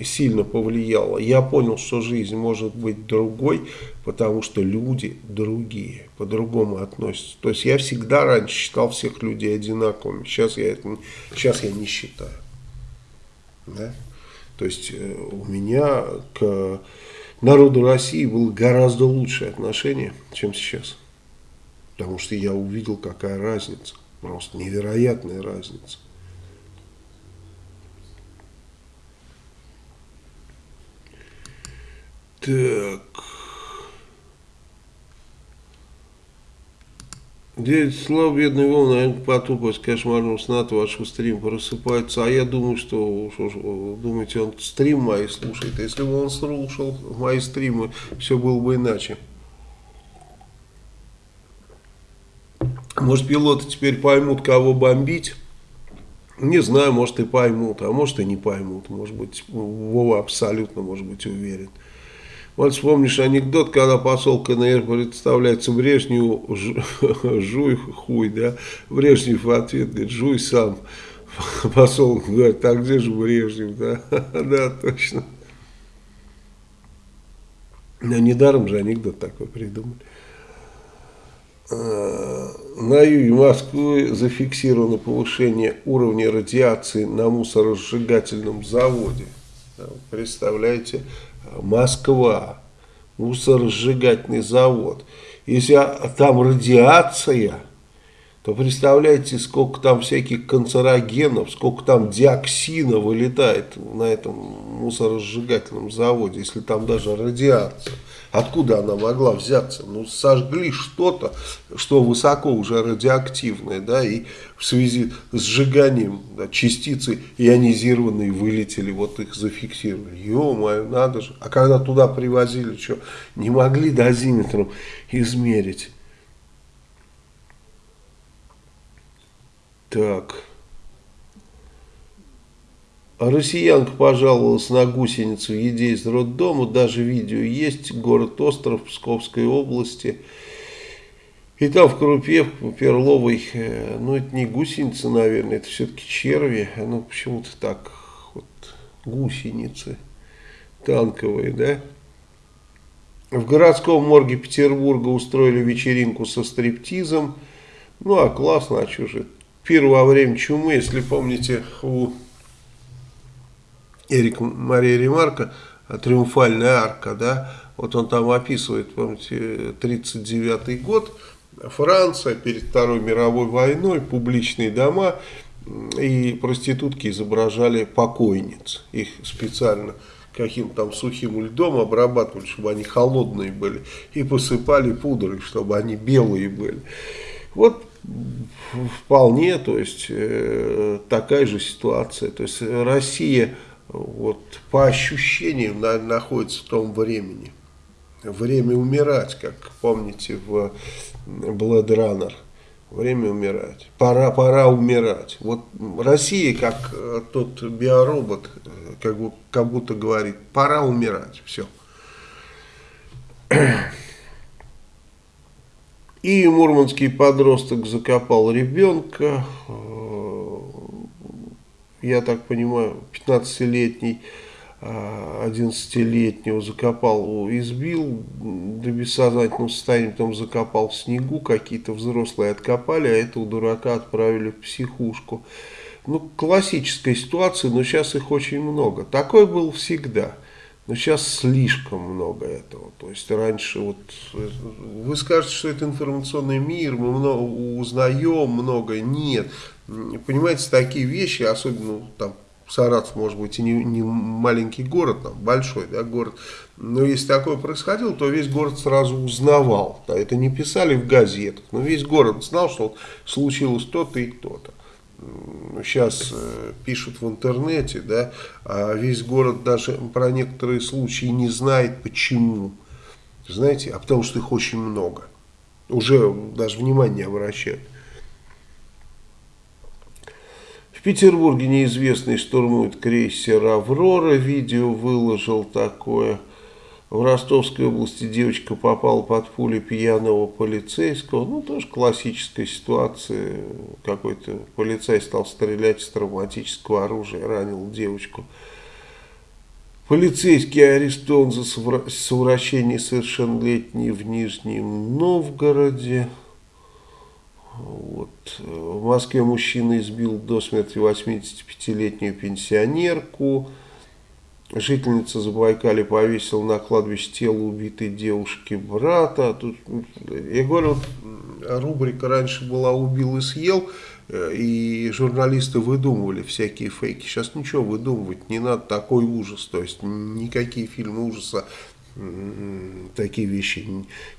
сильно повлияло. Я понял, что жизнь может быть другой, потому что люди другие, по-другому относятся. То есть я всегда раньше считал всех людей одинаковыми, сейчас я, это, сейчас я не считаю. Да? То есть э, у меня к народу России было гораздо лучшее отношение, чем сейчас. Потому что я увидел, какая разница. Просто невероятная разница. Так. Дядя Слава, бедный Вова, наверное, потупость кошмарного сна от вашего стрима просыпается. А я думаю, что, что, что думаете, он стрим мои слушает. Если бы он слушал мои стримы, все было бы иначе. Может, пилоты теперь поймут, кого бомбить? Не знаю, может и поймут, а может и не поймут. Может быть, Вова абсолютно может быть уверен. Вот вспомнишь анекдот, когда посол КНР представляется Брежневу, <laughs> жуй хуй, да? Брежнев в ответ говорит, жуй сам. <laughs> Посол говорит, а где же Брежнев, да? <laughs> Да, точно. Но недаром же анекдот такой придумали. Э, на юге Москвы зафиксировано повышение уровня радиации на мусоросжигательном заводе. Представляете, Москва, мусоросжигательный завод. Если там радиация, то представляете, сколько там всяких канцерогенов, сколько там диоксина вылетает на этом мусоросжигательном заводе, если там даже радиация. Откуда она могла взяться? Ну, сожгли что-то, что высоко уже радиоактивное, да, и в связи с сжиганием да, частицы ионизированные вылетели, вот их зафиксировали. Ё-моё, надо же. А когда туда привозили, что, не могли дозиметром измерить? Так... Россиянка пожаловалась на гусеницу еде из роддома. Даже видео есть. Город Остров Псковской области. И там в крупе в перловой, э, ну это не гусеницы, наверное, это все-таки черви, ну почему-то так, вот гусеницы танковые, да. В городском морге Петербурга устроили вечеринку со стриптизом. Ну а классно, а что же. Пир во время чумы, если помните, у Эрика Мария Ремарка «Триумфальная арка», да, вот он там описывает, помните, 39 год, Франция перед Второй мировой войной, публичные дома и проститутки изображали покойниц. Их специально каким-то там сухим льдом обрабатывали, чтобы они холодные были, и посыпали пудрой, чтобы они белые были. Вот вполне, то есть э, такая же ситуация. То есть Россия вот по ощущениям на, находится в том времени. Время умирать, как помните в Blade Runner. Время умирать. Пора, пора умирать. Вот Россия, как э, тот биоробот, э, как, как будто говорит, пора умирать. Все. И мурманский подросток закопал ребенка, э, я так понимаю, 15-летний 11-летнего закопал, избил до бессознательного состояния, потом закопал в снегу, какие-то взрослые откопали, а этого дурака отправили в психушку. Ну, классическая ситуация, но сейчас их очень много. Такое было всегда. Но сейчас слишком много этого. То есть раньше вот вы скажете, что это информационный мир, мы много узнаем много. Нет. Понимаете, такие вещи, особенно там Саратов, может быть, и не, не маленький город, там, большой да, город, но если такое происходило, то весь город сразу узнавал. Да, это не писали в газетах, но весь город знал, что вот случилось то-то и то-то. Сейчас э, пишут в интернете, да, а весь город даже про некоторые случаи не знает, почему. Знаете, а потому что их очень много. Уже даже внимание обращают. В Петербурге неизвестный штурмует крейсер «Аврора». Видео выложил такое. В Ростовской области девочка попала под пули пьяного полицейского. Ну, тоже классическая ситуация. Какой-то полицей стал стрелять из травматического оружия, ранил девочку. Полицейский арестован за совращение совершеннолетней в Нижнем Новгороде. Вот. В Москве мужчина избил до смерти 85-летнюю пенсионерку. Жительница Забайкали повесила на кладбище тело убитой девушки брата. Тут, я говорю, рубрика раньше была «Убил и съел», э, и журналисты выдумывали всякие фейки. Сейчас ничего выдумывать не надо, такой ужас. То есть никакие фильмы ужаса такие вещи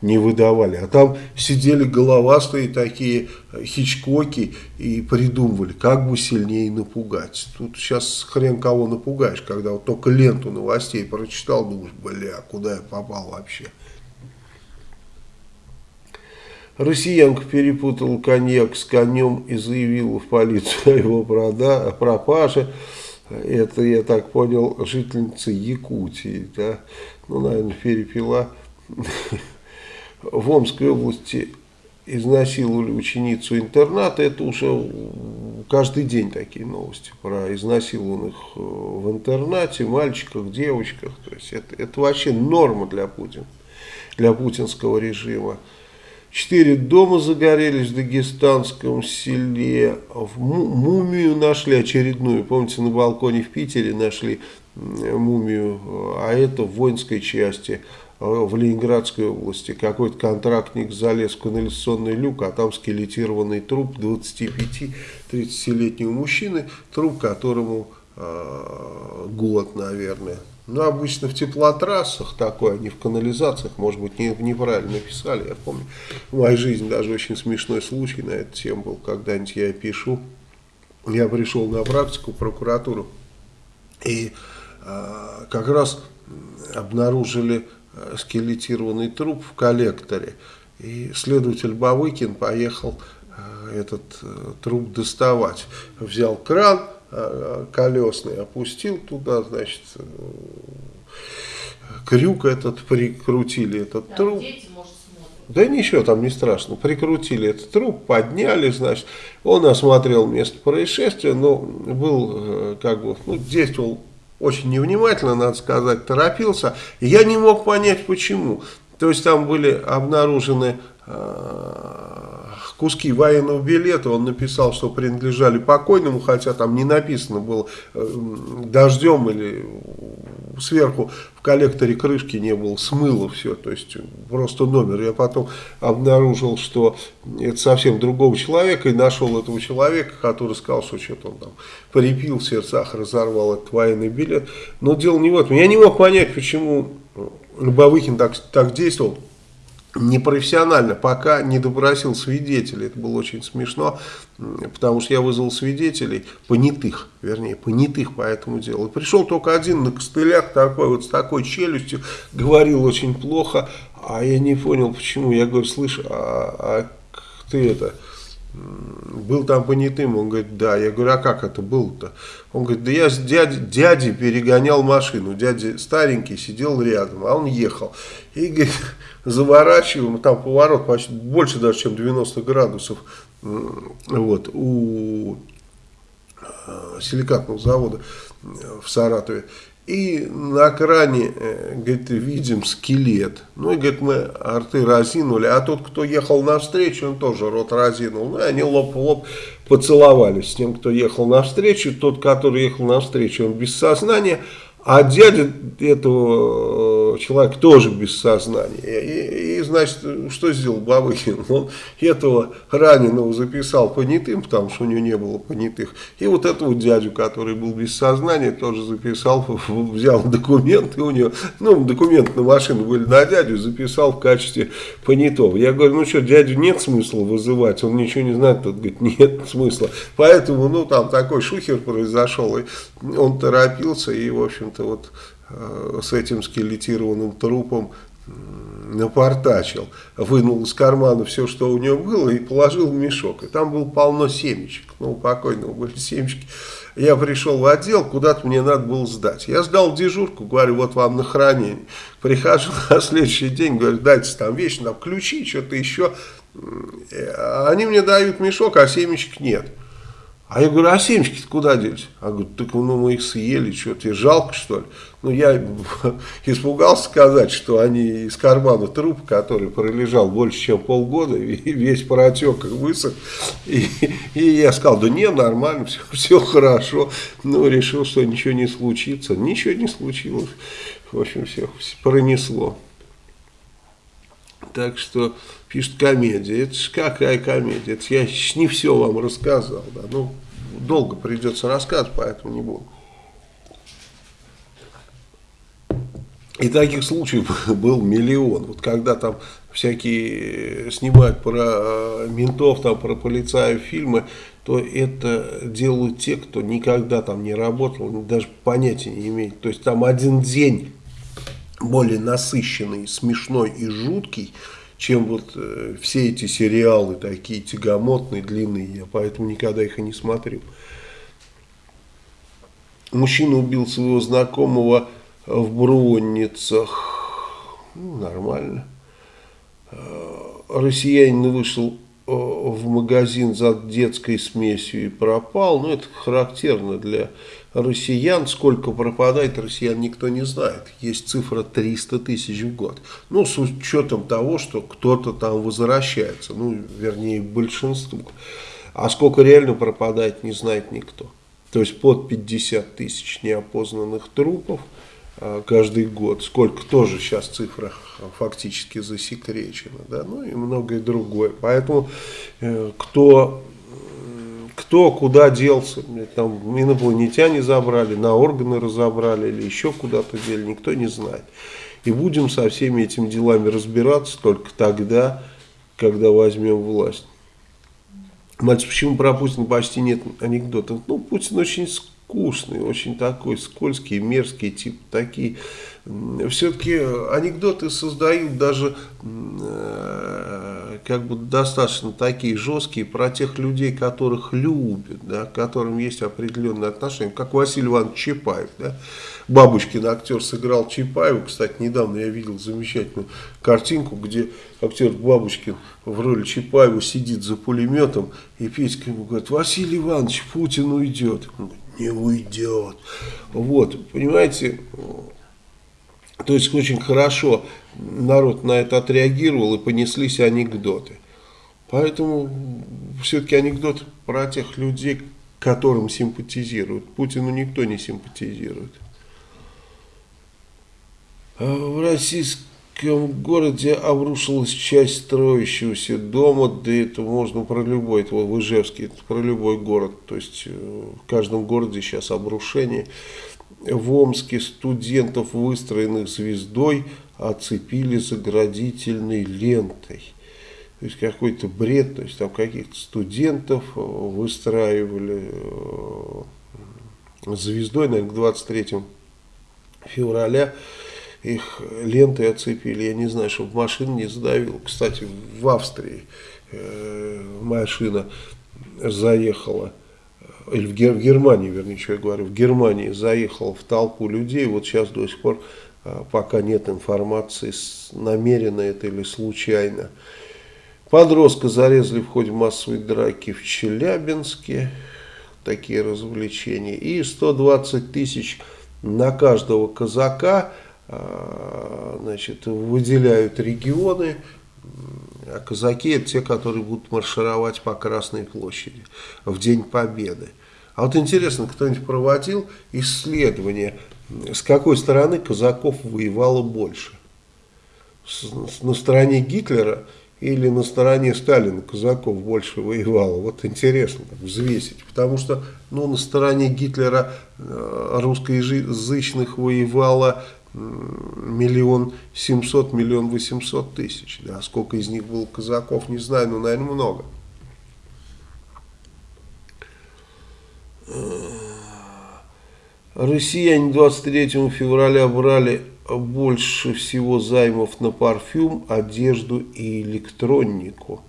не выдавали. А там сидели головастые такие хичкоки и придумывали, как бы сильнее напугать. Тут сейчас хрен кого напугаешь, когда вот только ленту новостей прочитал, думаешь, бля, куда я попал вообще. Россиянка перепутала коньяк с конем и заявила в полицию о его пропаже. Это, я так понял, жительница Якутии. Да? Ну, наверное, перепила. В Омской области изнасиловали ученицу интерната. Это уже каждый день такие новости про изнасилованных э, в интернате, мальчиках, девочках. То есть это, это вообще норма для Путина, для путинского режима. Четыре дома загорелись в дагестанском селе. В мумию нашли очередную. Помните, на балконе в Питере нашли мумию, а это в воинской части э, в Ленинградской области. Какой-то контрактник залез в канализационный люк, а там скелетированный труп 25-30-летнего мужчины, труп которому э, год, наверное. Ну, обычно в теплотрассах такое, а не в канализациях, может быть, не, неправильно написали, я помню. В моей жизни даже очень смешной случай на эту тему был, когда-нибудь я пишу. Я пришел на практику в прокуратуру, и а, как раз обнаружили э, скелетированный труп в коллекторе. И следователь Бавыкин поехал э, этот э, труп доставать. Взял кран колесный, опустил туда, значит, крюк этот прикрутили, этот Там труп. Дети, может. Да ничего там не страшно. Прикрутили этот труп, подняли, значит. Он осмотрел место происшествия, но был, как бы, ну, действовал очень невнимательно, надо сказать, торопился. Я не мог понять, почему. То есть там были обнаружены э, куски военного билета, он написал, что принадлежали покойному, хотя там не написано было э, дождем или сверху в коллекторе крышки не было, смыло все, то есть просто номер. Я потом обнаружил, что это совсем другого человека, и нашел этого человека, который сказал, что что-то он там припил в сердцах, разорвал этот военный билет. Но дело не в этом. Я не мог понять, почему Бабыкин так, так действовал непрофессионально, пока не допросил свидетелей. Это было очень смешно, потому что я вызвал свидетелей, понятых, вернее, понятых по этому делу. И пришел только один на костылях, такой вот с такой челюстью, говорил очень плохо, а я не понял, почему. Я говорю, слышь, а, а ты это был там понятым, он говорит, да, я говорю, а как это было-то? Он говорит, да я с дядей, дядей перегонял машину, дядя старенький сидел рядом, а он ехал. И, говорит, заворачиваем, там поворот почти больше даже, чем 90 градусов, вот, у э, силикатного завода в Саратове. И на экране, э, говорит, видим скелет. Ну и, говорит, мы арты разинули. А тот, кто ехал навстречу, он тоже рот разинул. Ну и они лоб в лоб поцеловались с тем, кто ехал навстречу. Тот, который ехал навстречу, он без сознания. А дядя этого э, человека тоже без сознания. И, и значит, что сделал Бабыкин? Он этого раненого записал понятым, потому что у него не было понятых. И вот этого дядю, который был без сознания, тоже записал, <laughs> взял документы у него. Ну, документы на машину были на дядю, записал в качестве понятого. Я говорю, ну что, дядю нет смысла вызывать, он ничего не знает. Тот говорит, нет смысла. Поэтому, ну, там такой шухер произошел, и он торопился, и, в общем общем-то, вот с этим скелетированным трупом напортачил, вынул из кармана все, что у него было, и положил в мешок. И там было полно семечек. Ну, у покойного были семечки. Я пришел в отдел, куда-то мне надо было сдать. Я сдал дежурку, говорю, вот вам на хранение. Прихожу <laughs> на следующий день, говорю, дайте там вещи, там ключи, что-то еще. Они мне дают мешок, а семечек нет. А я говорю, а семечки куда делись? А говорю, так ну, мы их съели, что тебе жалко что ли? Ну я <laughs> испугался сказать, что они из кармана трупа, который пролежал больше чем полгода, <laughs> весь протек и высох. И, и я сказал, да не, нормально, все, <laughs> все хорошо. Ну решил, что ничего не случится. Ничего не случилось. В общем, все пронесло. Так что пишет комедия. Это ж какая комедия? Это я не все вам рассказал. Да? Ну, долго придется рассказывать, поэтому не буду. И таких случаев <laughs> был миллион. Вот когда там всякие снимают про э, ментов, там, про полицаев фильмы, то это делают те, кто никогда там не работал, даже понятия не имеет. То есть там один день более насыщенный, смешной и жуткий, чем вот э, все эти сериалы такие тягомотные, длинные. Я поэтому никогда их и не смотрю. Мужчина убил своего знакомого в Бронницах. Ну, нормально. Э, россиянин вышел э, в магазин за детской смесью и пропал. Ну, это характерно для россиян. Сколько пропадает россиян, никто не знает. Есть цифра 300 тысяч в год. Ну, с учетом того, что кто-то там возвращается. Ну, вернее, большинство. А сколько реально пропадает, не знает никто. То есть под 50 тысяч неопознанных трупов каждый год. Сколько тоже сейчас цифра фактически засекречена. Да? Ну и многое другое. Поэтому э, кто кто куда делся, там инопланетяне забрали, на органы разобрали или еще куда-то дели, никто не знает. И будем со всеми этими делами разбираться только тогда, когда возьмем власть. Мальчик, почему про Путина почти нет анекдотов? Ну, Путин очень скучный, очень такой скользкий, мерзкий, тип такие. Все-таки анекдоты создают даже э, как бы достаточно такие жесткие про тех людей, которых любят, да, к которым есть определенные отношения, как Василий Иванович Чапаев. Да. Бабушкин актер сыграл Чапаева, кстати, недавно я видел замечательную картинку, где актер Бабушкин в роли Чапаева сидит за пулеметом, и Петька ему говорит, Василий Иванович, Путин уйдет. Он говорит, не уйдет. Вот, понимаете, то есть очень хорошо народ на это отреагировал и понеслись анекдоты. Поэтому все-таки анекдот про тех людей, которым симпатизируют. Путину никто не симпатизирует. А в российском городе обрушилась часть строящегося дома, да это можно про любой, это в Ижевске, это про любой город. То есть э, в каждом городе сейчас обрушение. В Омске студентов, выстроенных звездой, оцепили заградительной лентой. То есть какой-то бред, то есть там каких-то студентов э, выстраивали э, звездой, наверное, к 23 февраля их лентой оцепили, я не знаю, чтобы машина не задавила. Кстати, в Австрии э, машина заехала, или в, Гер, в Германии, вернее, что я говорю, в Германии заехала в толпу людей, вот сейчас до сих пор а, пока нет информации, намеренно это или случайно. Подростка зарезали в ходе массовой драки в Челябинске, такие развлечения, и 120 тысяч на каждого казака значит, выделяют регионы, а казаки это те, которые будут маршировать по Красной площади в День Победы. А вот интересно, кто-нибудь проводил исследование с какой стороны казаков воевало больше? С, на стороне Гитлера или на стороне Сталина казаков больше воевало? Вот интересно так, взвесить. Потому что ну, на стороне Гитлера э, русскоязычных воевало миллион семьсот, миллион восемьсот тысяч. Да, сколько из них было казаков, не знаю, но, наверное, много. Россияне 23 февраля брали больше всего займов на парфюм, одежду и электронику.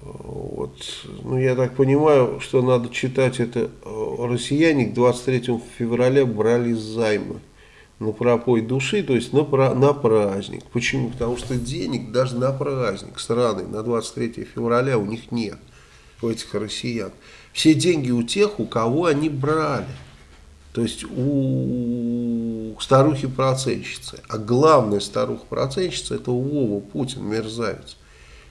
Вот. Ну, я так понимаю, что надо читать это. Россияне к 23 февраля брали займы на пропой души, то есть на, на праздник. Почему? Потому что денег даже на праздник сраный, на 23 февраля у них нет, у этих россиян. Все деньги у тех, у кого они брали. То есть у старухи-процентщицы. А главная старуха-процентщица это Вова Путин, мерзавец.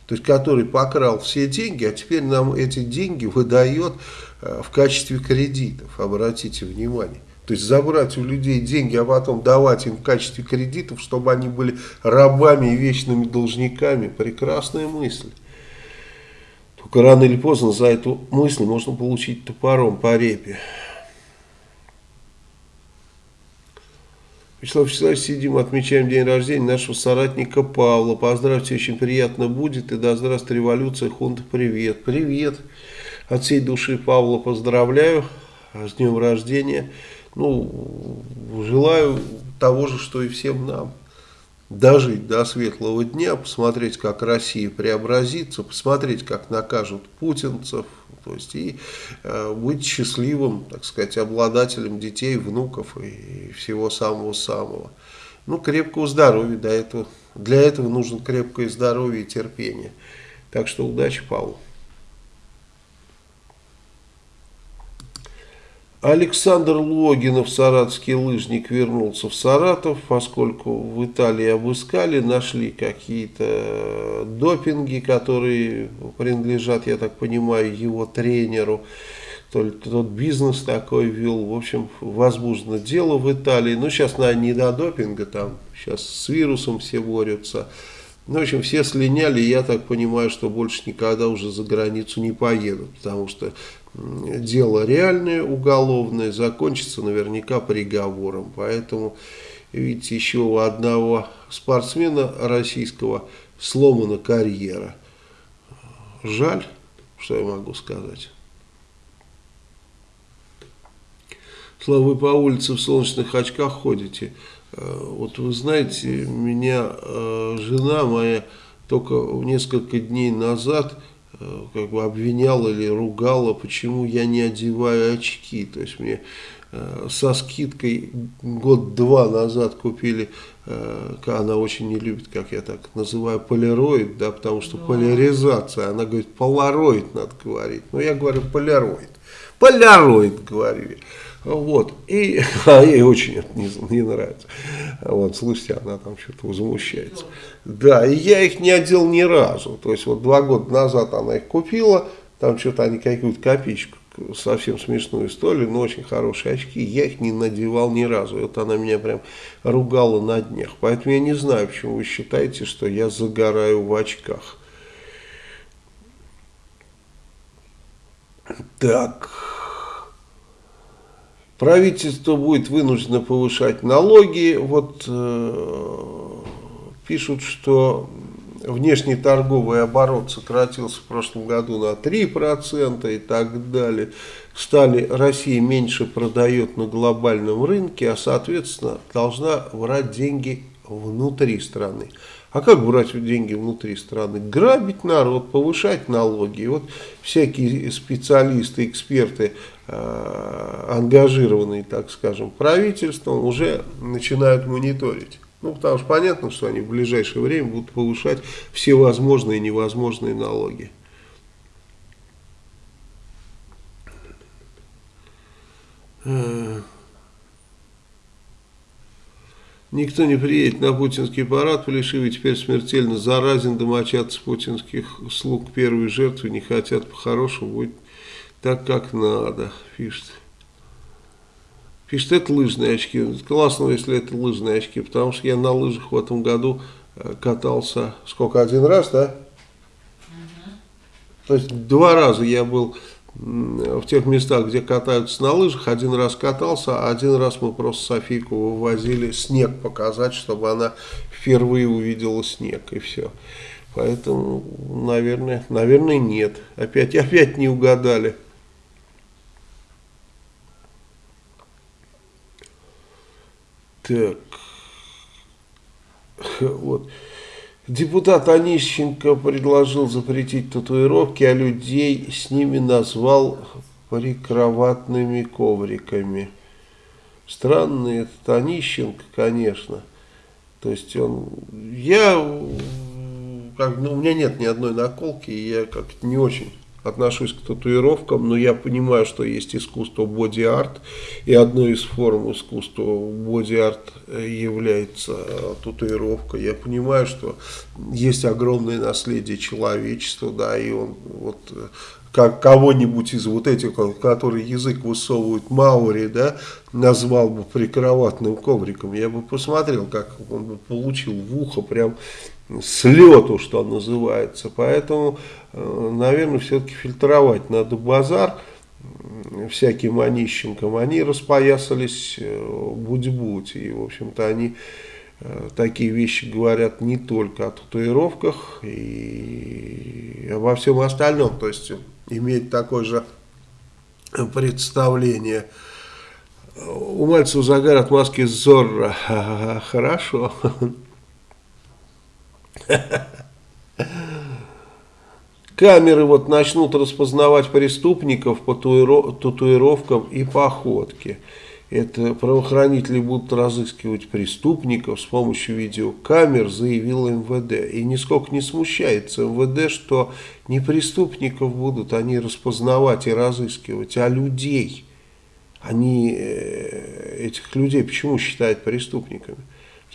То есть который покрал все деньги, а теперь нам эти деньги выдает э, в качестве кредитов. Обратите внимание. То есть забрать у людей деньги, а потом давать им в качестве кредитов, чтобы они были рабами и вечными должниками. Прекрасная мысль. Только рано или поздно за эту мысль можно получить топором по репе. Вячеслав Вячеславович, сидим, отмечаем день рождения нашего соратника Павла. Поздравьте, очень приятно будет. И да здравствует революция, хунта, привет. Привет. От всей души Павла поздравляю с днем рождения. Ну, желаю того же, что и всем нам дожить до светлого дня, посмотреть, как Россия преобразится, посмотреть, как накажут путинцев, то есть и э, быть счастливым, так сказать, обладателем детей, внуков и всего самого-самого. Ну, крепкого здоровья, до этого, для этого нужно крепкое здоровье и терпение. Так что удачи, Павел. Александр Логинов, саратовский лыжник, вернулся в Саратов, поскольку в Италии обыскали, нашли какие-то допинги, которые принадлежат, я так понимаю, его тренеру. То ли тот бизнес такой вел. В общем, возбуждено дело в Италии. Ну, сейчас, наверное, не до допинга, там сейчас с вирусом все борются. Ну, в общем, все слиняли, я так понимаю, что больше никогда уже за границу не поедут, потому что дело реальное, уголовное, закончится наверняка приговором. Поэтому, видите, еще у одного спортсмена российского сломана карьера. Жаль, что я могу сказать. Слава, вы по улице в солнечных очках ходите. Э, вот вы знаете, меня э, жена моя только несколько дней назад как бы обвиняла или ругала, почему я не одеваю очки. То есть мне э, со скидкой год-два назад купили, э, она очень не любит, как я так называю, полироид, да, потому что да. поляризация, она говорит, полароид надо говорить, но я говорю полироид, полироид говорю. Вот. И <laughs> а ей очень это не, не нравится. Вот, слушайте, она там что-то возмущается. Да, и я их не одел ни разу. То есть вот два года назад она их купила, там что-то они какую-то копеечку, совсем смешную историю, но очень хорошие очки. Я их не надевал ни разу. Вот она меня прям ругала на днях. Поэтому я не знаю, почему вы считаете, что я загораю в очках. Так... Правительство будет вынуждено повышать налоги. Вот э, пишут, что внешний торговый оборот сократился в прошлом году на 3% и так далее. Стали, Россия меньше продает на глобальном рынке, а соответственно должна брать деньги внутри страны. А как брать деньги внутри страны? Грабить народ, повышать налоги. И вот всякие специалисты, эксперты, э, ангажированные, так скажем, правительством, уже начинают мониторить. Ну, потому что понятно, что они в ближайшее время будут повышать все возможные и невозможные налоги. Uh... Никто не приедет на путинский парад, Плешивый теперь смертельно заразен, домочадцы путинских слуг первой жертвы не хотят по-хорошему, будет так, как надо, пишет. Пишет, это лыжные очки. Классно, если это лыжные очки, потому что я на лыжах в этом году э, катался, сколько, один раз, да? Угу. То есть два раза я был в тех местах, где катаются на лыжах, один раз катался, а один раз мы просто Софийку вывозили снег показать, чтобы она впервые увидела снег, и все. Поэтому, наверное, наверное, нет. Опять, опять не угадали. Так. Вот. Депутат Онищенко предложил запретить татуировки, а людей с ними назвал прикроватными ковриками. Странный этот Онищенко, конечно. То есть он... Я... Как, ну, у меня нет ни одной наколки, и я как-то не очень отношусь к татуировкам, но я понимаю, что есть искусство боди-арт, и одной из форм искусства боди-арт является татуировка. Я понимаю, что есть огромное наследие человечества, да, и он вот как кого-нибудь из вот этих, который язык высовывает Маури, да, назвал бы прикроватным ковриком, я бы посмотрел, как он бы получил в ухо прям с лету, что называется. Поэтому, э, наверное, все-таки фильтровать надо базар всяким Онищенкам. Они распоясались э, будь-будь. И, в общем-то, они э, такие вещи говорят не только о татуировках и обо всем остальном. То есть, иметь такое же представление. У Мальцева загар от маски Зорро. <laughs> Хорошо. <laughs> Камеры вот начнут распознавать преступников по татуировкам и походке. Это правоохранители будут разыскивать преступников с помощью видеокамер, заявил МВД. И нисколько не смущается МВД, что не преступников будут они распознавать и разыскивать, а людей. Они э, этих людей почему считают преступниками?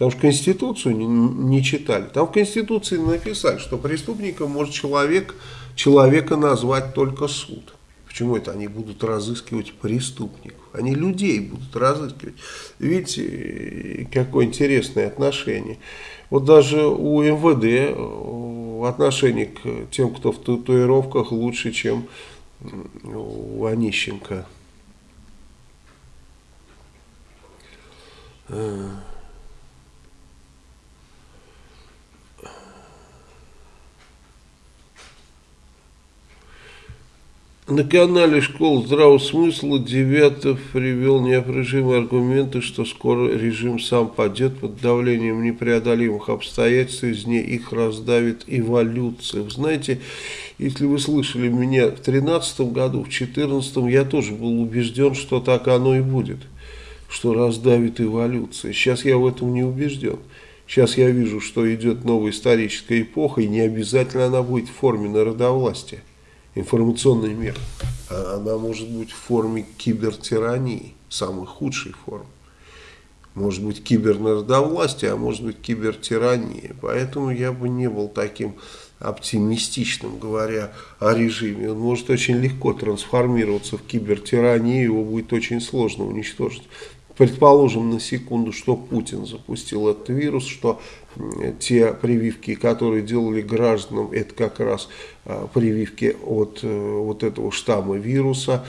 Потому что Конституцию не, не читали. Там в Конституции написали, что преступником может человек, человека назвать только суд. Почему это они будут разыскивать преступников? Они людей будут разыскивать. Видите, какое интересное отношение. Вот даже у МВД э, отношение к тем, кто в татуировках, лучше, чем у Онищенко. Uh... На канале «Школа здравого смысла» Девятов привел неопровержимые аргументы, что скоро режим сам падет под давлением непреодолимых обстоятельств, из нее их раздавит эволюция. Вы знаете, если вы слышали меня в 2013 году, в 2014 я тоже был убежден, что так оно и будет, что раздавит эволюция. Сейчас я в этом не убежден. Сейчас я вижу, что идет новая историческая эпоха, и не обязательно она будет в форме народовластия информационный мир, а она может быть в форме кибертирании, самой худшей формы. Может быть кибернародовластие, а может быть кибертирания. Поэтому я бы не был таким оптимистичным, говоря о режиме. Он может очень легко трансформироваться в кибертиранию, его будет очень сложно уничтожить. Предположим на секунду, что Путин запустил этот вирус, что те прививки, которые делали гражданам, это как раз а, прививки от э, вот этого штамма вируса.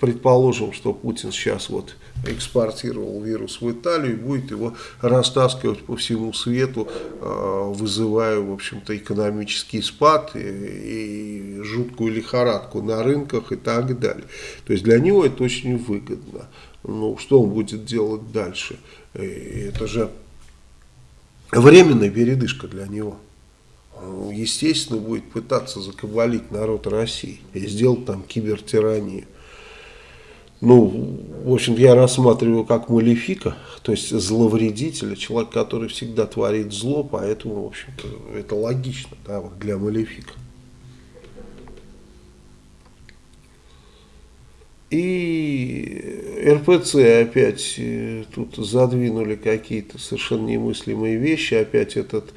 Предположим, что Путин сейчас вот экспортировал вирус в Италию и будет его растаскивать по всему свету, а, вызывая, в общем-то, экономический спад и, и жуткую лихорадку на рынках и так далее. То есть для него это очень выгодно ну, что он будет делать дальше? Это же временная передышка для него. Он, естественно, будет пытаться закабалить народ России и сделать там кибертиранию. Ну, в общем я рассматриваю как малефика, то есть зловредителя, человек, который всегда творит зло, поэтому, в общем-то, это логично да, вот для малефика. И РПЦ опять э, тут задвинули какие-то совершенно немыслимые вещи. Опять этот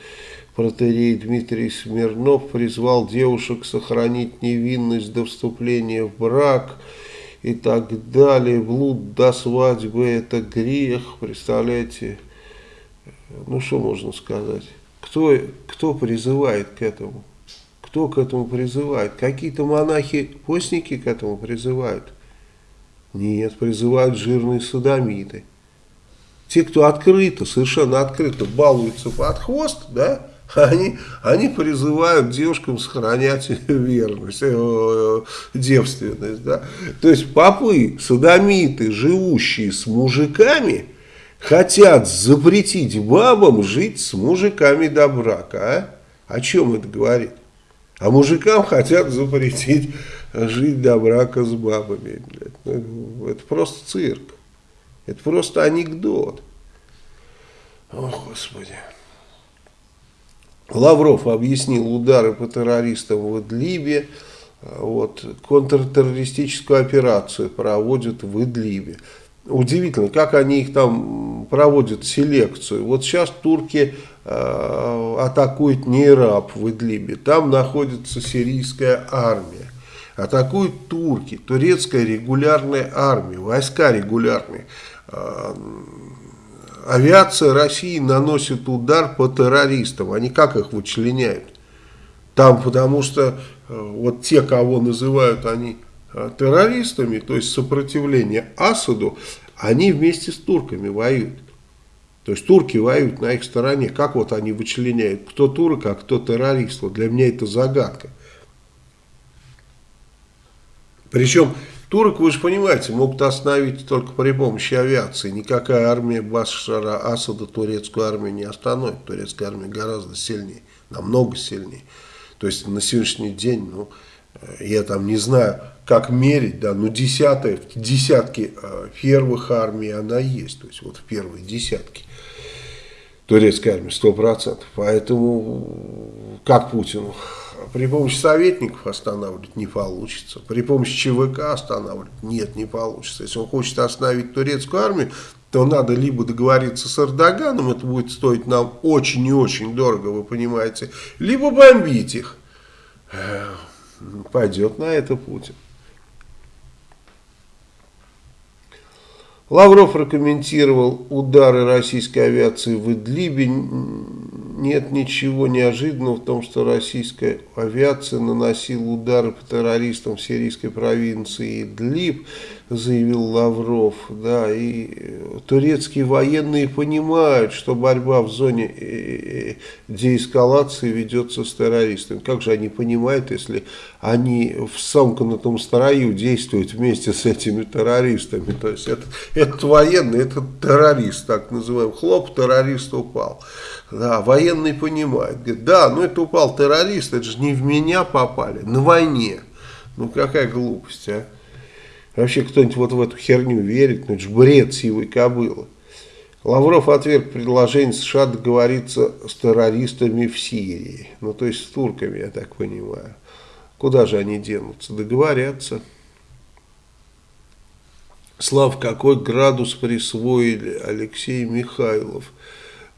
протерей Дмитрий Смирнов призвал девушек сохранить невинность до вступления в брак и так далее. Блуд до свадьбы это грех, представляете? Ну что можно сказать? Кто, кто призывает к этому? Кто к этому призывает? Какие-то монахи-постники к этому призывают? Нет, призывают жирные садомиты. Те, кто открыто, совершенно открыто балуются под хвост, да, они, они призывают девушкам сохранять <laughs> верность, э, девственность. Да? То есть попы, садомиты, живущие с мужиками, хотят запретить бабам жить с мужиками до брака. А? О чем это говорит? А мужикам хотят запретить жить до брака с бабами. Ну, это просто цирк. Это просто анекдот. О, Господи. Лавров объяснил удары по террористам в Идлибе. Вот, контртеррористическую операцию проводят в Идлибе. Удивительно, как они их там проводят селекцию. Вот сейчас турки э, атакуют Нейраб в Идлибе. Там находится сирийская армия атакуют турки, турецкая регулярная армия, войска регулярные. А, авиация России наносит удар по террористам. Они как их вычленяют? Там потому что э, вот те, кого называют они э, террористами, то есть сопротивление Асаду, они вместе с турками воюют. То есть турки воюют на их стороне. Как вот они вычленяют, кто турок, а кто террорист? Вот для меня это загадка. Причем турок, вы же понимаете, могут остановить только при помощи авиации. Никакая армия Башара Асада турецкую армию не остановит. Турецкая армия гораздо сильнее, намного сильнее. То есть на сегодняшний день, ну, э, я там не знаю, как мерить, да, но десятая, в десятке э, первых армий она есть. То есть вот в первой десятке турецкой армии, сто процентов. Поэтому как Путину при помощи советников останавливать не получится. При помощи ЧВК останавливать нет, не получится. Если он хочет остановить турецкую армию, то надо либо договориться с Эрдоганом, это будет стоить нам очень и очень дорого, вы понимаете, либо бомбить их. Пойдет на это Путин. Лавров прокомментировал удары российской авиации в Идлибе. Нет ничего неожиданного в том, что российская авиация наносила удары по террористам в сирийской провинции Идлиб. Заявил Лавров, да, и турецкие военные понимают, что борьба в зоне э, э, деэскалации ведется с террористами. Как же они понимают, если они в сомкнутом строю действуют вместе с этими террористами? То есть это, этот военный, это террорист, так называемый, хлоп, террорист упал. Да, военный понимает, говорит, да, ну это упал террорист, это же не в меня попали, на войне. Ну какая глупость, а? Вообще кто-нибудь вот в эту херню верит, ну это же бред сивой кобылы. Лавров отверг предложение США договориться с террористами в Сирии. Ну то есть с турками, я так понимаю. Куда же они денутся? Договорятся. Слав, какой градус присвоили Алексей Михайлов?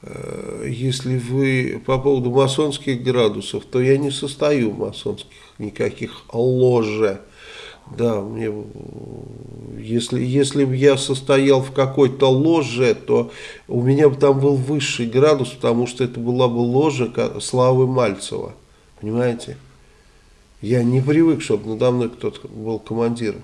Э, если вы по поводу масонских градусов, то я не состою в масонских никаких ложе. Да, мне, если, если бы я состоял в какой-то ложе, то у меня бы там был высший градус, потому что это была бы ложа Славы Мальцева. Понимаете? Я не привык, чтобы надо мной кто-то был командиром.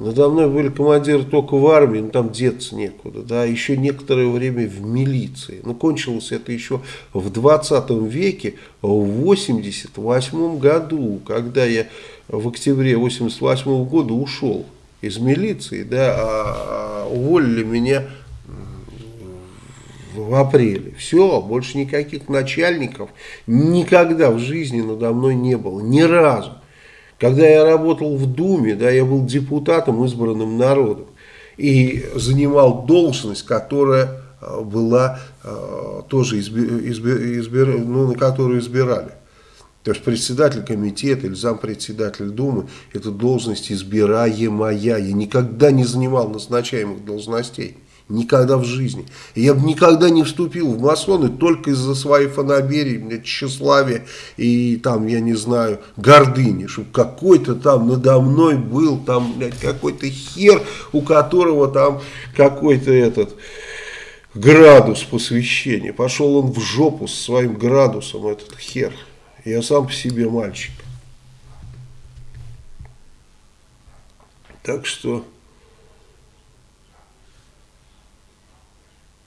Надо мной были командиры только в армии, ну там деться некуда, да, еще некоторое время в милиции. Но кончилось это еще в 20 веке, в 88 году, когда я в октябре 88 года ушел из милиции, да, а, а уволили меня в апреле. Все, больше никаких начальников никогда в жизни надо мной не было, ни разу. Когда я работал в Думе, да, я был депутатом, избранным народом, и занимал должность, которая э, была э, тоже избир, избир, избир, ну, на которую избирали. То есть председатель комитета или зампредседатель Думы, это должность избираемая. Я никогда не занимал назначаемых должностей. Никогда в жизни. Я бы никогда не вступил в масоны только из-за своей фанаберии, блядь, тщеславия и там, я не знаю, гордыни. Чтобы какой-то там надо мной был, там, блядь, какой-то хер, у которого там какой-то этот градус посвящения. Пошел он в жопу со своим градусом, этот хер. Я сам по себе мальчик. Так что...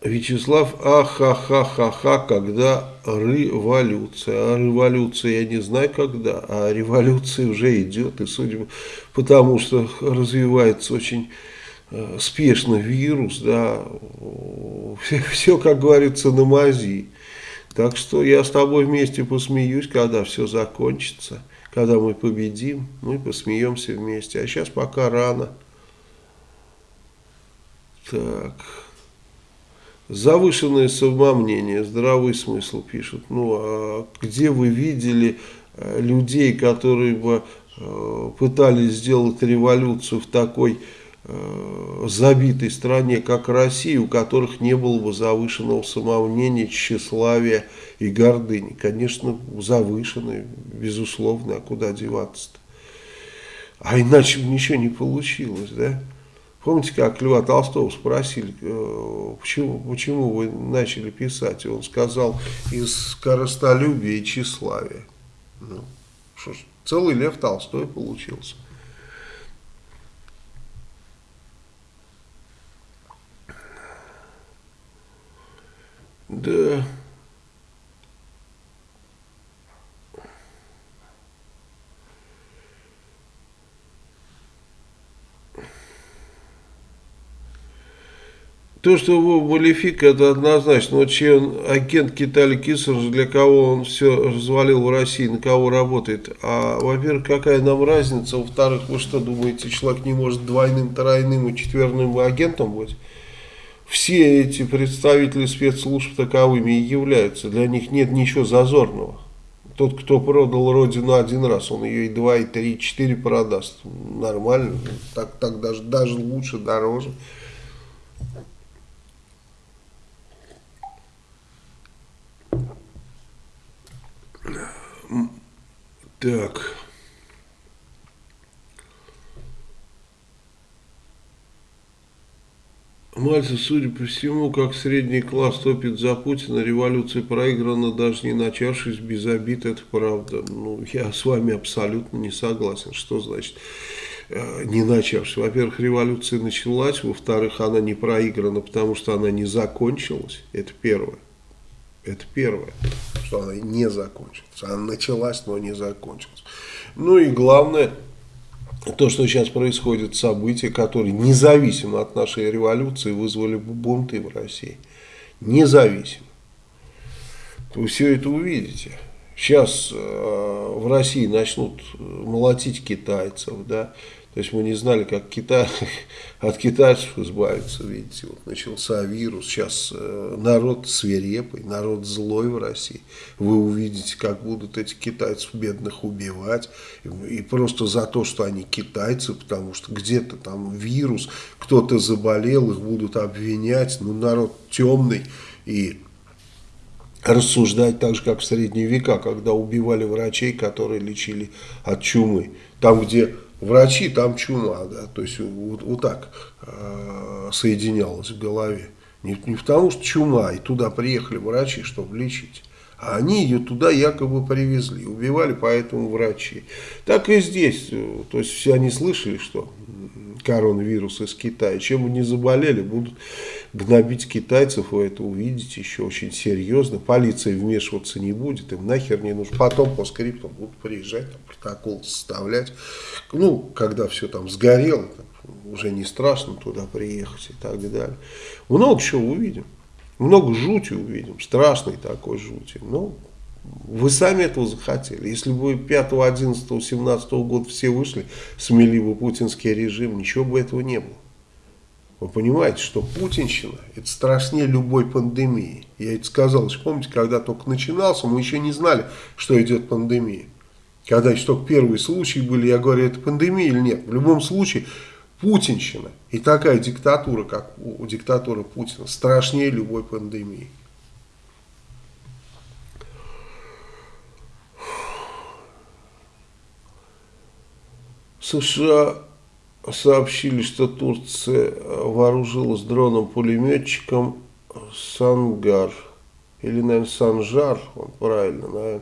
Вячеслав, ахахахаха, когда революция. А революция я не знаю когда, а революция уже идет, и судя по тому, что развивается очень э, спешно вирус, да, все, все, как говорится, на мази. Так что я с тобой вместе посмеюсь, когда все закончится, когда мы победим, мы посмеемся вместе. А сейчас пока рано. Так... Завышенное самомнение, здравый смысл пишут. Ну, а где вы видели э, людей, которые бы э, пытались сделать революцию в такой забитой стране, как Россия, у которых не было бы завышенного самомнения, тщеславия и гордыни. Конечно, завышенные, безусловно, а куда деваться-то? А иначе бы ничего не получилось, да? Помните, как Льва Толстого спросили, э, почему, почему вы начали писать? И он сказал, из скоростолюбия и тщеславия. Ну, что ж, целый Лев Толстой получился. Да... То, что Вова Малефик, это однозначно. Вот он агент Китали Кисарж, для кого он все развалил в России, на кого работает. А, во-первых, какая нам разница? Во-вторых, вы что думаете, человек не может двойным, тройным и четверным агентом быть? Все эти представители спецслужб таковыми и являются. Для них нет ничего зазорного. Тот, кто продал родину один раз, он ее и два, и три, и четыре продаст. Нормально. Так, так даже, даже лучше, дороже. Так. Мальцев, судя по всему, как средний класс топит за Путина, революция проиграна, даже не начавшись без обид, это правда. Ну, я с вами абсолютно не согласен. Что значит э, не начавшись. Во-первых, революция началась, во-вторых, она не проиграна, потому что она не закончилась. Это первое. Это первое, что она не закончилась. Она началась, но не закончилась. Ну и главное, то, что сейчас происходит, события, которые независимо от нашей революции вызвали бы бунты в России. Независимо. Вы все это увидите. Сейчас э, в России начнут молотить китайцев, да, то есть мы не знали, как Китай, <laughs> от китайцев избавиться, видите, вот начался вирус, сейчас э, народ свирепый, народ злой в России. Вы увидите, как будут эти китайцев бедных убивать, и просто за то, что они китайцы, потому что где-то там вирус, кто-то заболел, их будут обвинять, ну народ темный и рассуждать так же, как в средние века, когда убивали врачей, которые лечили от чумы. Там, где врачи, там чума, да, то есть вот, вот так э, соединялось в голове. Не, не потому что чума, и туда приехали врачи, чтобы лечить. А они ее туда якобы привезли, убивали поэтому врачи. Так и здесь, то есть все они слышали, что коронавирус из Китая. Чем бы не заболели, будут гнобить китайцев, вы это увидите еще очень серьезно. Полиция вмешиваться не будет, им нахер не нужно. Потом по скрипту будут приезжать, там, протокол составлять. Ну, когда все там сгорело, там, уже не страшно туда приехать и так далее. Много чего увидим. Много жути увидим, страшной такой жути. Но вы сами этого захотели. Если бы 5, 11, 17 года все вышли, смели бы путинский режим, ничего бы этого не было. Вы понимаете, что путинщина это страшнее любой пандемии. Я это сказал, еще помните, когда только начинался, мы еще не знали, что идет пандемия. Когда еще только первые случаи были, я говорю, это пандемия или нет. В любом случае, путинщина и такая диктатура, как у диктатуры Путина, страшнее любой пандемии. США сообщили, что Турция вооружилась дроном-пулеметчиком Сангар. Или, наверное, Санжар, он правильно, наверное,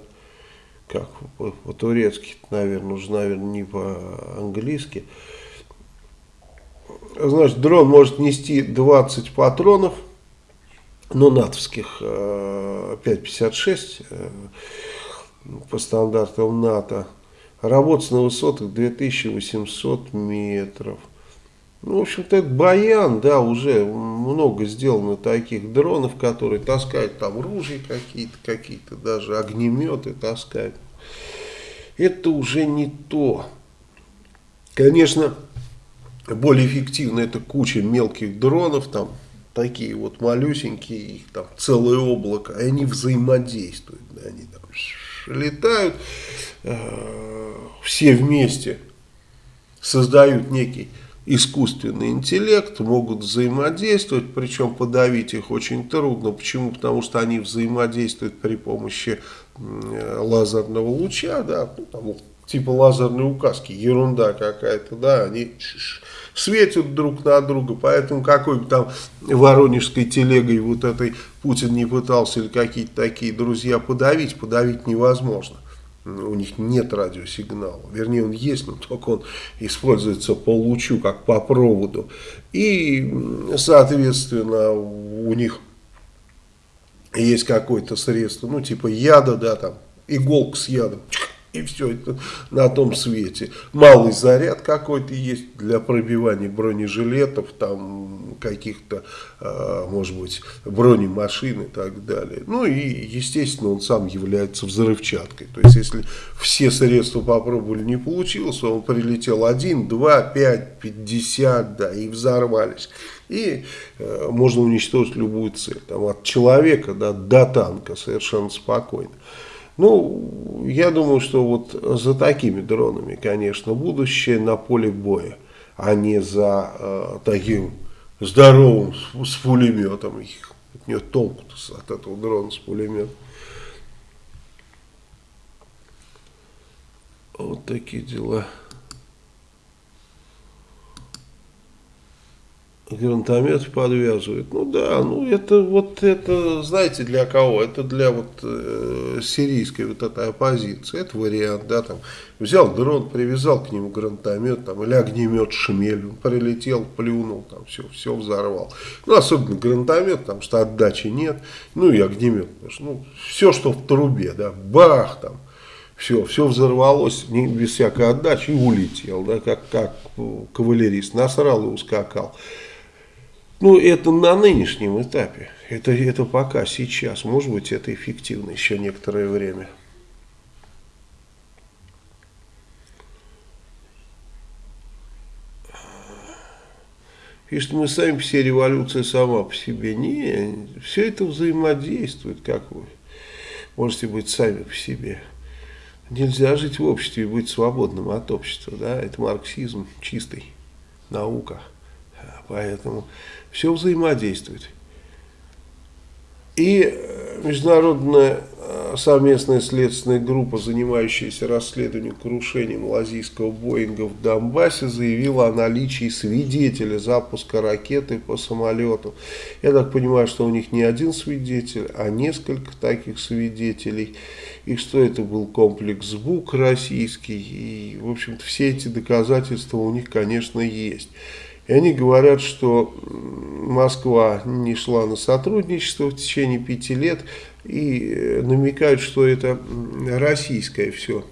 как по-турецки, наверное, уже, наверное, не по-английски. Значит, дрон может нести 20 патронов, ну, натовских 5,56 э, э, по стандартам НАТО. Работать на высотах 2800 метров. Ну, в общем-то, это баян, да, уже много сделано таких дронов, которые таскают там ружья какие-то, какие-то даже огнеметы таскают. Это уже не то. Конечно, более эффективно это куча мелких дронов, там такие вот малюсенькие, их там целое облако, и они взаимодействуют, да, они летают, э, все вместе создают некий искусственный интеллект, могут взаимодействовать, причем подавить их очень трудно. Почему? Потому что они взаимодействуют при помощи лазерного луча, да, ну, там, типа лазерной указки, ерунда какая-то, да, они светят друг на друга, поэтому какой бы там воронежской телегой вот этой Путин не пытался или какие-то такие друзья подавить, подавить невозможно. У них нет радиосигнала, вернее он есть, но только он используется по лучу, как по проводу. И, соответственно, у них есть какое-то средство, ну типа яда, да, там, иголка с ядом, и все это на том свете. Малый заряд какой-то есть для пробивания бронежилетов, там каких-то, э, может быть, бронемашин и так далее. Ну и, естественно, он сам является взрывчаткой. То есть, если все средства попробовали, не получилось, он прилетел один, два, пять, пятьдесят, да, и взорвались. И э, можно уничтожить любую цель. Там, от человека да, до танка совершенно спокойно. Ну, я думаю, что вот за такими дронами, конечно, будущее на поле боя, а не за э, таким здоровым с, с пулеметом. От нее толку от этого дрона с пулеметом. Вот такие дела. Гранатомет подвязывают. Ну да, ну это вот это, знаете, для кого? Это для вот э, сирийской вот этой оппозиции. Это вариант, да, там взял дрон, привязал к нему гранатомет, там, или огнемет шмель, он прилетел, плюнул, там все, все взорвал. Ну, особенно гранатомет, там, что отдачи нет, ну и огнемет, ну, все, что в трубе, да, бах, там, все, все взорвалось не, без всякой отдачи и улетел, да, как, как кавалерист, насрал и ускакал. Ну, это на нынешнем этапе. Это, это пока, сейчас. Может быть, это эффективно еще некоторое время. Пишет, мы сами все революция сама по себе. Не, все это взаимодействует, как вы можете быть сами по себе. Нельзя жить в обществе и быть свободным от общества. Да? Это марксизм чистый, наука. Поэтому все взаимодействует. И э, международная э, совместная следственная группа, занимающаяся расследованием крушения малазийского Боинга в Донбассе, заявила о наличии свидетеля запуска ракеты по самолету. Я так понимаю, что у них не один свидетель, а несколько таких свидетелей. И что это был комплекс БУК российский. И, в общем-то, все эти доказательства у них, конечно, есть. И они говорят, что Москва не шла на сотрудничество в течение пяти лет и э, намекают, что это российское все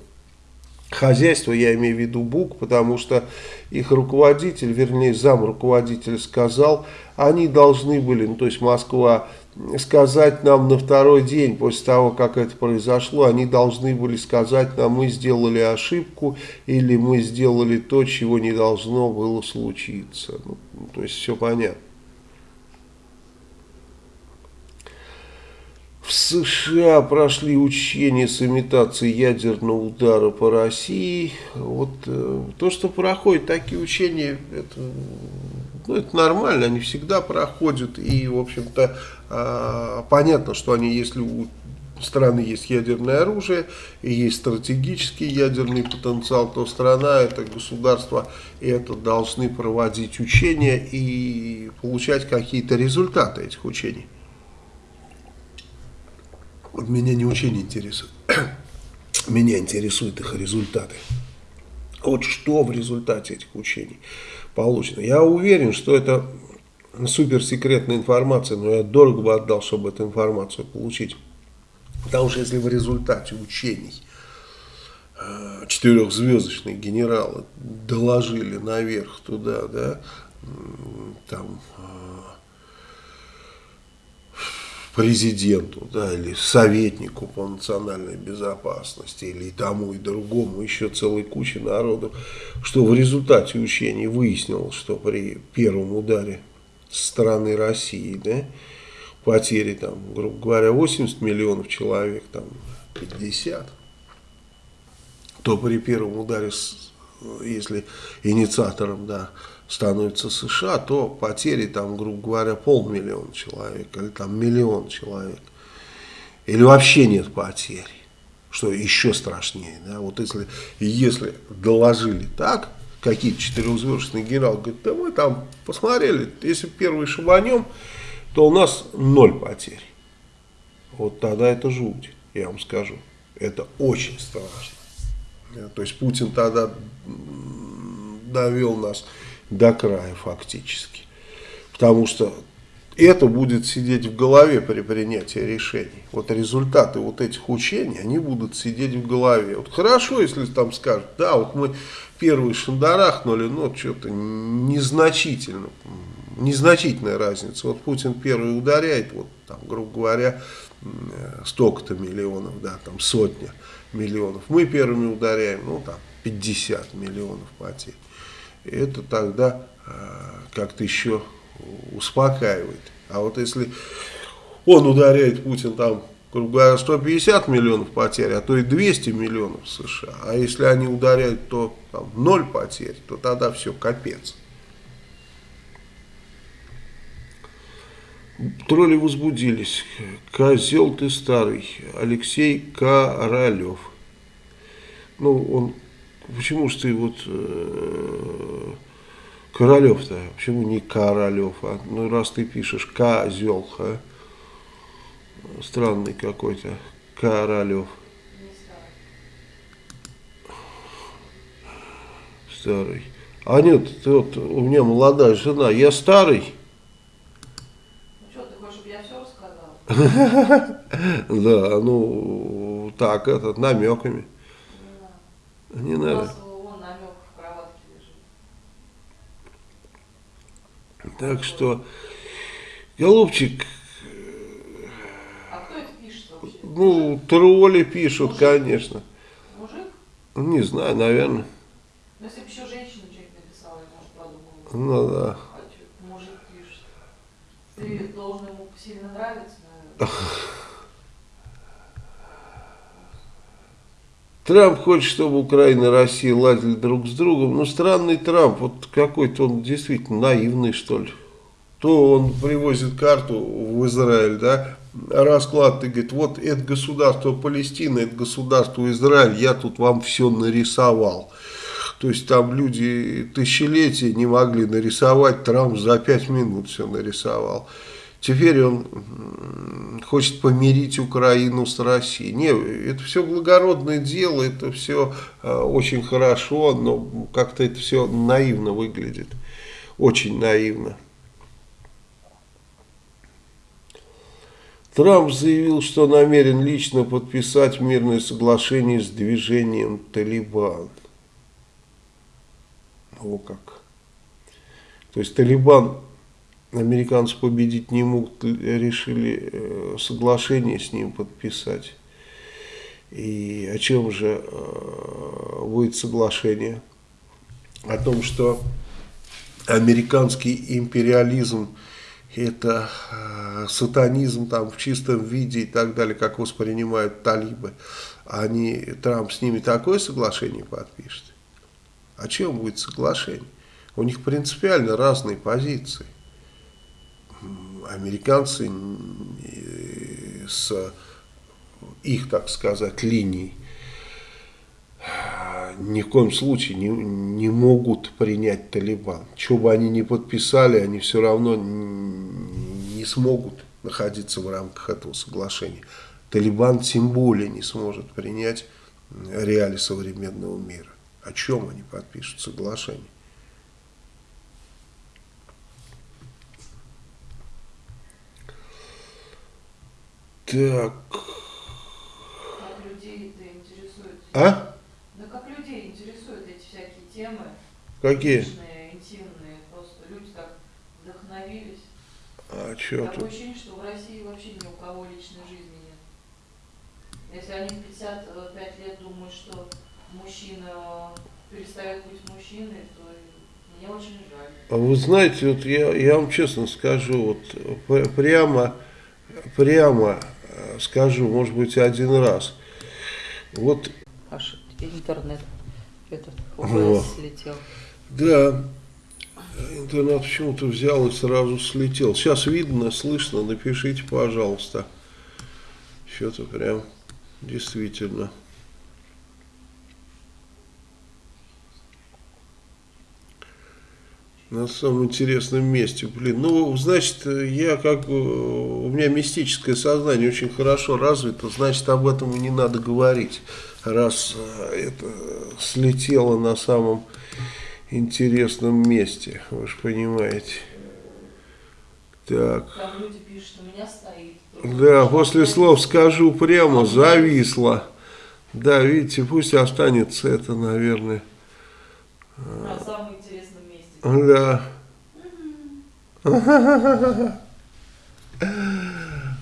хозяйство, я имею в виду БУК, потому что их руководитель, вернее зам руководителя сказал, они должны были, ну то есть Москва сказать нам на второй день после того, как это произошло, они должны были сказать нам, мы сделали ошибку или мы сделали то, чего не должно было случиться. Ну, то есть все понятно. В США прошли учения с имитацией ядерного удара по России. Вот э, то, что проходят такие учения, это, ну, это нормально, они всегда проходят. И, в общем-то, э, понятно, что они, если у страны есть ядерное оружие и есть стратегический ядерный потенциал, то страна, это государство, это должны проводить учения и получать какие-то результаты этих учений. Вот меня не учение интересует. меня интересуют их результаты. Вот что в результате этих учений получено. Я уверен, что это суперсекретная информация, но я дорого бы отдал, чтобы эту информацию получить. Потому что если в результате учений э, четырехзвездочные генералы доложили наверх туда, да, там президенту да, или советнику по национальной безопасности или тому и другому, еще целой куче народу, что в результате учений выяснилось, что при первом ударе со стороны России да, потери, там, грубо говоря, 80 миллионов человек, там 50, то при первом ударе, если инициатором да, становится США, то потери там, грубо говоря, полмиллиона человек или там миллион человек. Или вообще нет потерь, что еще страшнее. Да? Вот если, если доложили так, какие-то четырехзвездочные генералы говорят, да мы там посмотрели, если первый шибанем, то у нас ноль потерь. Вот тогда это жуть, я вам скажу. Это очень страшно. То есть Путин тогда довел нас до края фактически. Потому что это будет сидеть в голове при принятии решений. Вот результаты вот этих учений, они будут сидеть в голове. Вот хорошо, если там скажут, да, вот мы первый шандарахнули, но что-то незначительно, незначительная разница. Вот Путин первый ударяет, вот там, грубо говоря, столько-то миллионов, да, там сотня миллионов. Мы первыми ударяем, ну там 50 миллионов потерь это тогда э, как-то еще успокаивает. А вот если он ударяет Путин там, грубо говоря, 150 миллионов потерь, а то и 200 миллионов США, а если они ударяют, то там, 0 потерь, то тогда все, капец. Тролли возбудились. Козел ты старый. Алексей Королев. Ну, он Почему же ты вот э, Королев-то, почему не Королев? А? Ну, раз ты пишешь козел, а? Странный какой-то. Королев. Старый. А нет, ты вот, у меня молодая жена, я старый. Ну что, ты хочешь, чтобы я все рассказал? <laughs> Да, ну, так, этот, намеками. Не надо. Так что, голубчик, а кто это пишет вообще? Ну, тролли пишут, Мужик? конечно. Мужик? Не знаю, наверное. Ну, если бы еще женщина что-нибудь написала, я, может, подумала. Ну да. А что, мужик пишет. Ты должен ему сильно нравиться, наверное. <laughs> Трамп хочет, чтобы Украина и Россия ладили друг с другом. Ну, странный Трамп, вот какой-то он действительно наивный, что ли. То он привозит карту в Израиль, да, расклад, и говорит, вот это государство Палестина, это государство Израиль, я тут вам все нарисовал. То есть там люди тысячелетия не могли нарисовать, Трамп за пять минут все нарисовал. Теперь он хочет помирить Украину с Россией. Не, это все благородное дело, это все э, очень хорошо, но как-то это все наивно выглядит. Очень наивно. Трамп заявил, что намерен лично подписать мирное соглашение с движением «Талибан». О как. То есть Талибан американцы победить не могут, решили э, соглашение с ним подписать. И о чем же э, будет соглашение? О том, что американский империализм это э, сатанизм там в чистом виде и так далее, как воспринимают талибы. Они, Трамп с ними такое соглашение подпишет. О чем будет соглашение? У них принципиально разные позиции американцы с их, так сказать, линий ни в коем случае не, не могут принять Талибан. Что бы они ни подписали, они все равно не смогут находиться в рамках этого соглашения. Талибан тем более не сможет принять реалии современного мира. О чем они подпишут соглашение? Так. Как людей это интересует? А? Да как людей интересуют эти всякие темы. Какие? Личные, интимные. Просто люди так вдохновились. А что Такое тут? ощущение, что в России вообще ни у кого личной жизни нет. Если они в 55 лет думают, что мужчина перестает быть мужчиной, то мне очень жаль. А вы знаете, вот я, я вам честно скажу, вот п- прямо, прямо э, скажу, может быть, один раз. Вот, Аж интернет этот. ОБС слетел. да, интернет почему-то взял и сразу слетел. Сейчас видно, слышно, напишите, пожалуйста. Что-то прям действительно. На самом интересном месте, блин. Ну, значит, я как бы, у меня мистическое сознание очень хорошо развито, значит, об этом и не надо говорить, раз э, это слетело на самом интересном месте, вы же понимаете. Так, Там люди пишут, у меня стоит. да, после слов скажу прямо, зависло. Да, видите, пусть останется это, наверное. На самом интересном месте. Да.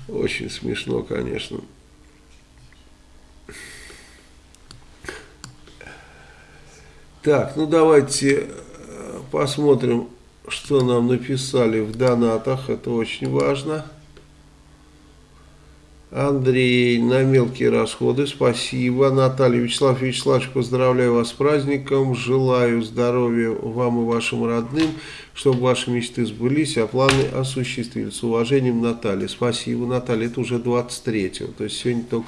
Очень смешно, конечно. Так, ну давайте э, посмотрим, что нам написали в донатах. Это очень важно. Андрей, на мелкие расходы, спасибо. Наталья, Вячеслав Вячеславович, поздравляю вас с праздником. Желаю здоровья вам и вашим родным, чтобы ваши мечты сбылись, а планы осуществились. С уважением, Наталья. Спасибо, Наталья. Это уже 23-го, то есть сегодня только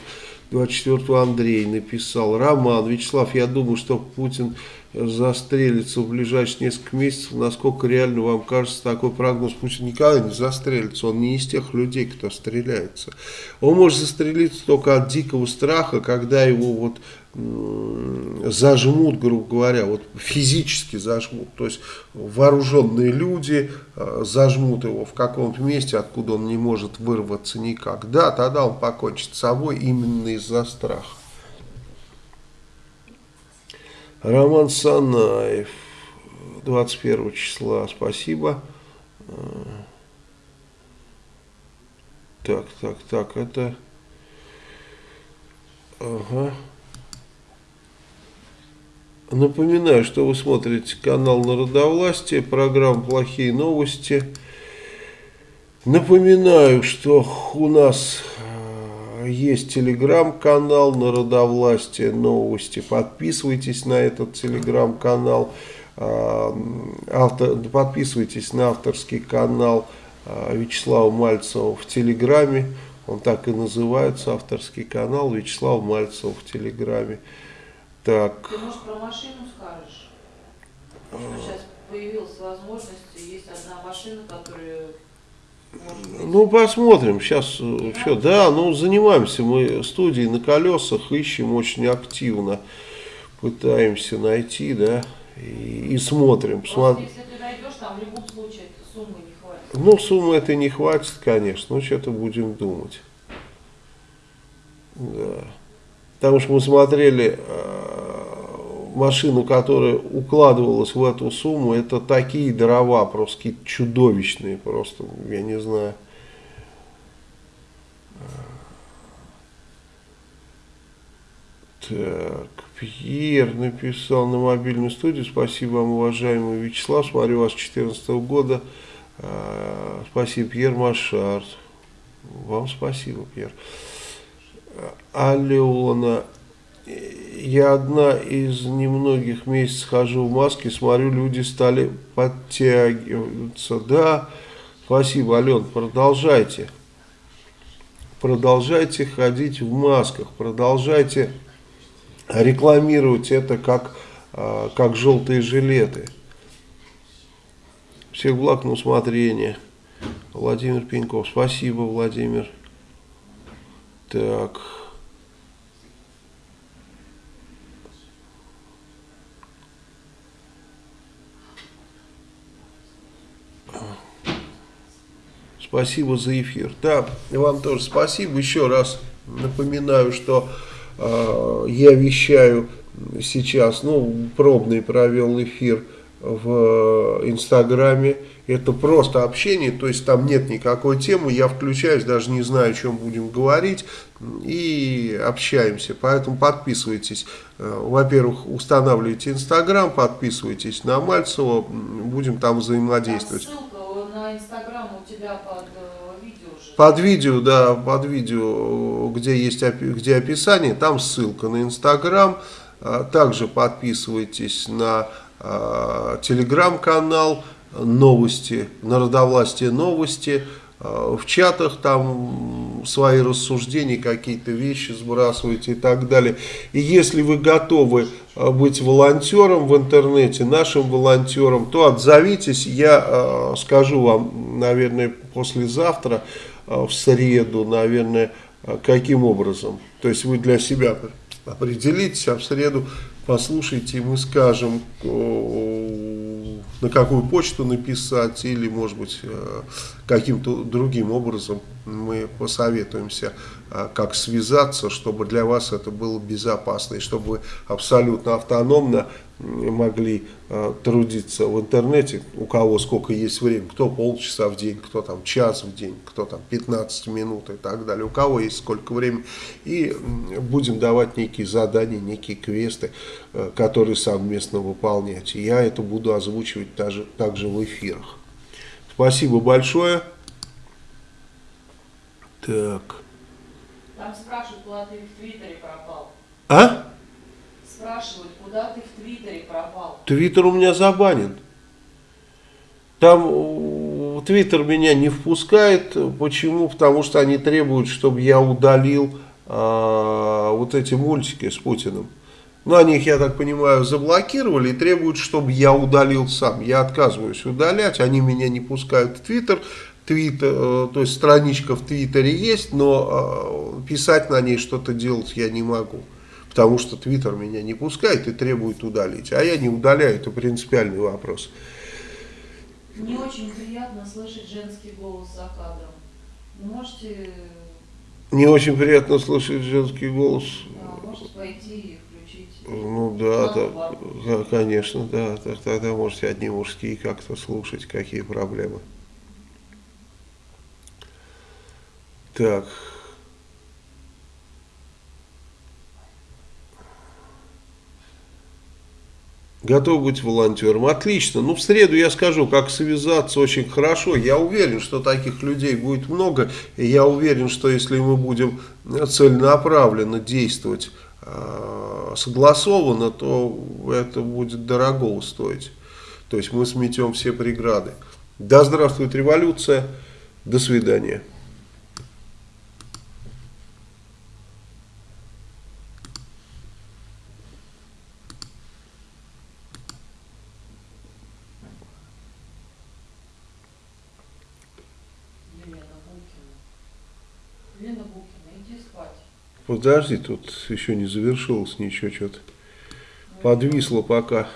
24-го Андрей написал. Роман, Вячеслав, я думаю, что Путин застрелится в ближайшие несколько месяцев. Насколько реально вам кажется такой прогноз? Путин никогда не застрелится. Он не из тех людей, кто стреляется. Он может застрелиться только от дикого страха, когда его вот зажмут, грубо говоря, вот физически зажмут, то есть вооруженные люди э, зажмут его в каком-то месте, откуда он не может вырваться никак. Да, тогда он покончит с собой именно из-за страха. Роман Санаев, 21 числа, спасибо. Э, так, так, так, это... Ага. Напоминаю, что вы смотрите канал Народовластие, программа «Плохие новости». Напоминаю, что у нас есть телеграм-канал Народовластие новости. Подписывайтесь на этот телеграм-канал. Э, автор, подписывайтесь на авторский канал э, Вячеслава Мальцева в телеграме. Он так и называется, авторский канал Вячеслава Мальцева в телеграме. Так. Ты, может, про машину скажешь? Что сейчас появилась возможность, есть одна машина, которая... Ну, посмотрим. Сейчас, да? что, да, ну, занимаемся мы студией на колесах, ищем очень активно, пытаемся найти, да, и, и смотрим. Просто, если ты найдешь, там в любом случае суммы не хватит. Ну, суммы это не хватит, конечно, ну, что-то будем думать. Да. Потому что мы смотрели э, машину, которая укладывалась в эту сумму, это такие дрова, просто какие-то чудовищные, просто, я не знаю. Так, Пьер написал на мобильную студию. Спасибо вам, уважаемый Вячеслав. Смотрю вас с 2014 года. Э, спасибо, Пьер Машард. Вам спасибо, Пьер. Алена, я одна из немногих месяцев хожу в маске, смотрю, люди стали подтягиваться. Да, спасибо, Ален, продолжайте. Продолжайте ходить в масках, продолжайте рекламировать это как, а, как желтые жилеты. Всех благ на усмотрение. Владимир Пеньков. Спасибо, Владимир. Так. Спасибо за эфир. Да, вам тоже спасибо. Еще раз напоминаю, что э, я вещаю сейчас, ну, пробный провел эфир в Инстаграме это просто общение, то есть там нет никакой темы, я включаюсь, даже не знаю, о чем будем говорить, и общаемся. Поэтому подписывайтесь. Э, во-первых, устанавливайте Инстаграм, подписывайтесь на Мальцева, будем там взаимодействовать. На Инстаграм у тебя под э, видео же. Под видео, да, под видео, где есть где описание, там ссылка на Инстаграм. Э, также подписывайтесь на телеграм-канал, новости, народовластие новости, в чатах там свои рассуждения, какие-то вещи сбрасываете и так далее. И если вы готовы э, быть волонтером в интернете, нашим волонтером, то отзовитесь. Я э, скажу вам, наверное, послезавтра, в среду, наверное, каким образом. То есть вы для себя определитесь, а в среду послушайте, и мы скажем на какую почту написать или, может быть, э, каким-то другим образом мы посоветуемся, э, как связаться, чтобы для вас это было безопасно и чтобы вы абсолютно автономно могли э, трудиться в интернете, у кого сколько есть времени, кто полчаса в день, кто там час в день, кто там 15 минут и так далее, у кого есть сколько времени, и будем давать некие задания, некие квесты, э, которые совместно выполнять. И я это буду озвучивать даже, также в эфирах. Спасибо большое. Так. Там спрашивают, куда ты в Твиттере пропал. А? Спрашивают, куда ты в Твиттере пропал? Твиттер у меня забанен. Там Твиттер меня не впускает. Почему? Потому что они требуют, чтобы я удалил а, вот эти мультики с Путиным. Ну, они их, я так понимаю, заблокировали и требуют, чтобы я удалил сам. Я отказываюсь удалять, они меня не пускают в Твиттер. Твиттер, э, то есть страничка в Твиттере есть, но э, писать на ней что-то делать я не могу. Потому что Твиттер меня не пускает и требует удалить. А я не удаляю, это принципиальный вопрос. Не очень приятно слышать женский голос за кадром. Можете... Не очень приятно слышать женский голос. Да, можете пойти и включить. Ну да, да, конечно, да. Тогда можете одни мужские как-то слушать, какие проблемы. Так. Готов быть волонтером. Отлично. Ну, в среду я скажу, как связаться очень хорошо. Я уверен, что таких людей будет много. И я уверен, что если мы будем целенаправленно действовать э, согласованно, то это будет дорого стоить. То есть мы сметем все преграды. Да здравствует революция. До свидания. Подожди, тут еще не завершилось ничего, что-то подвисло пока.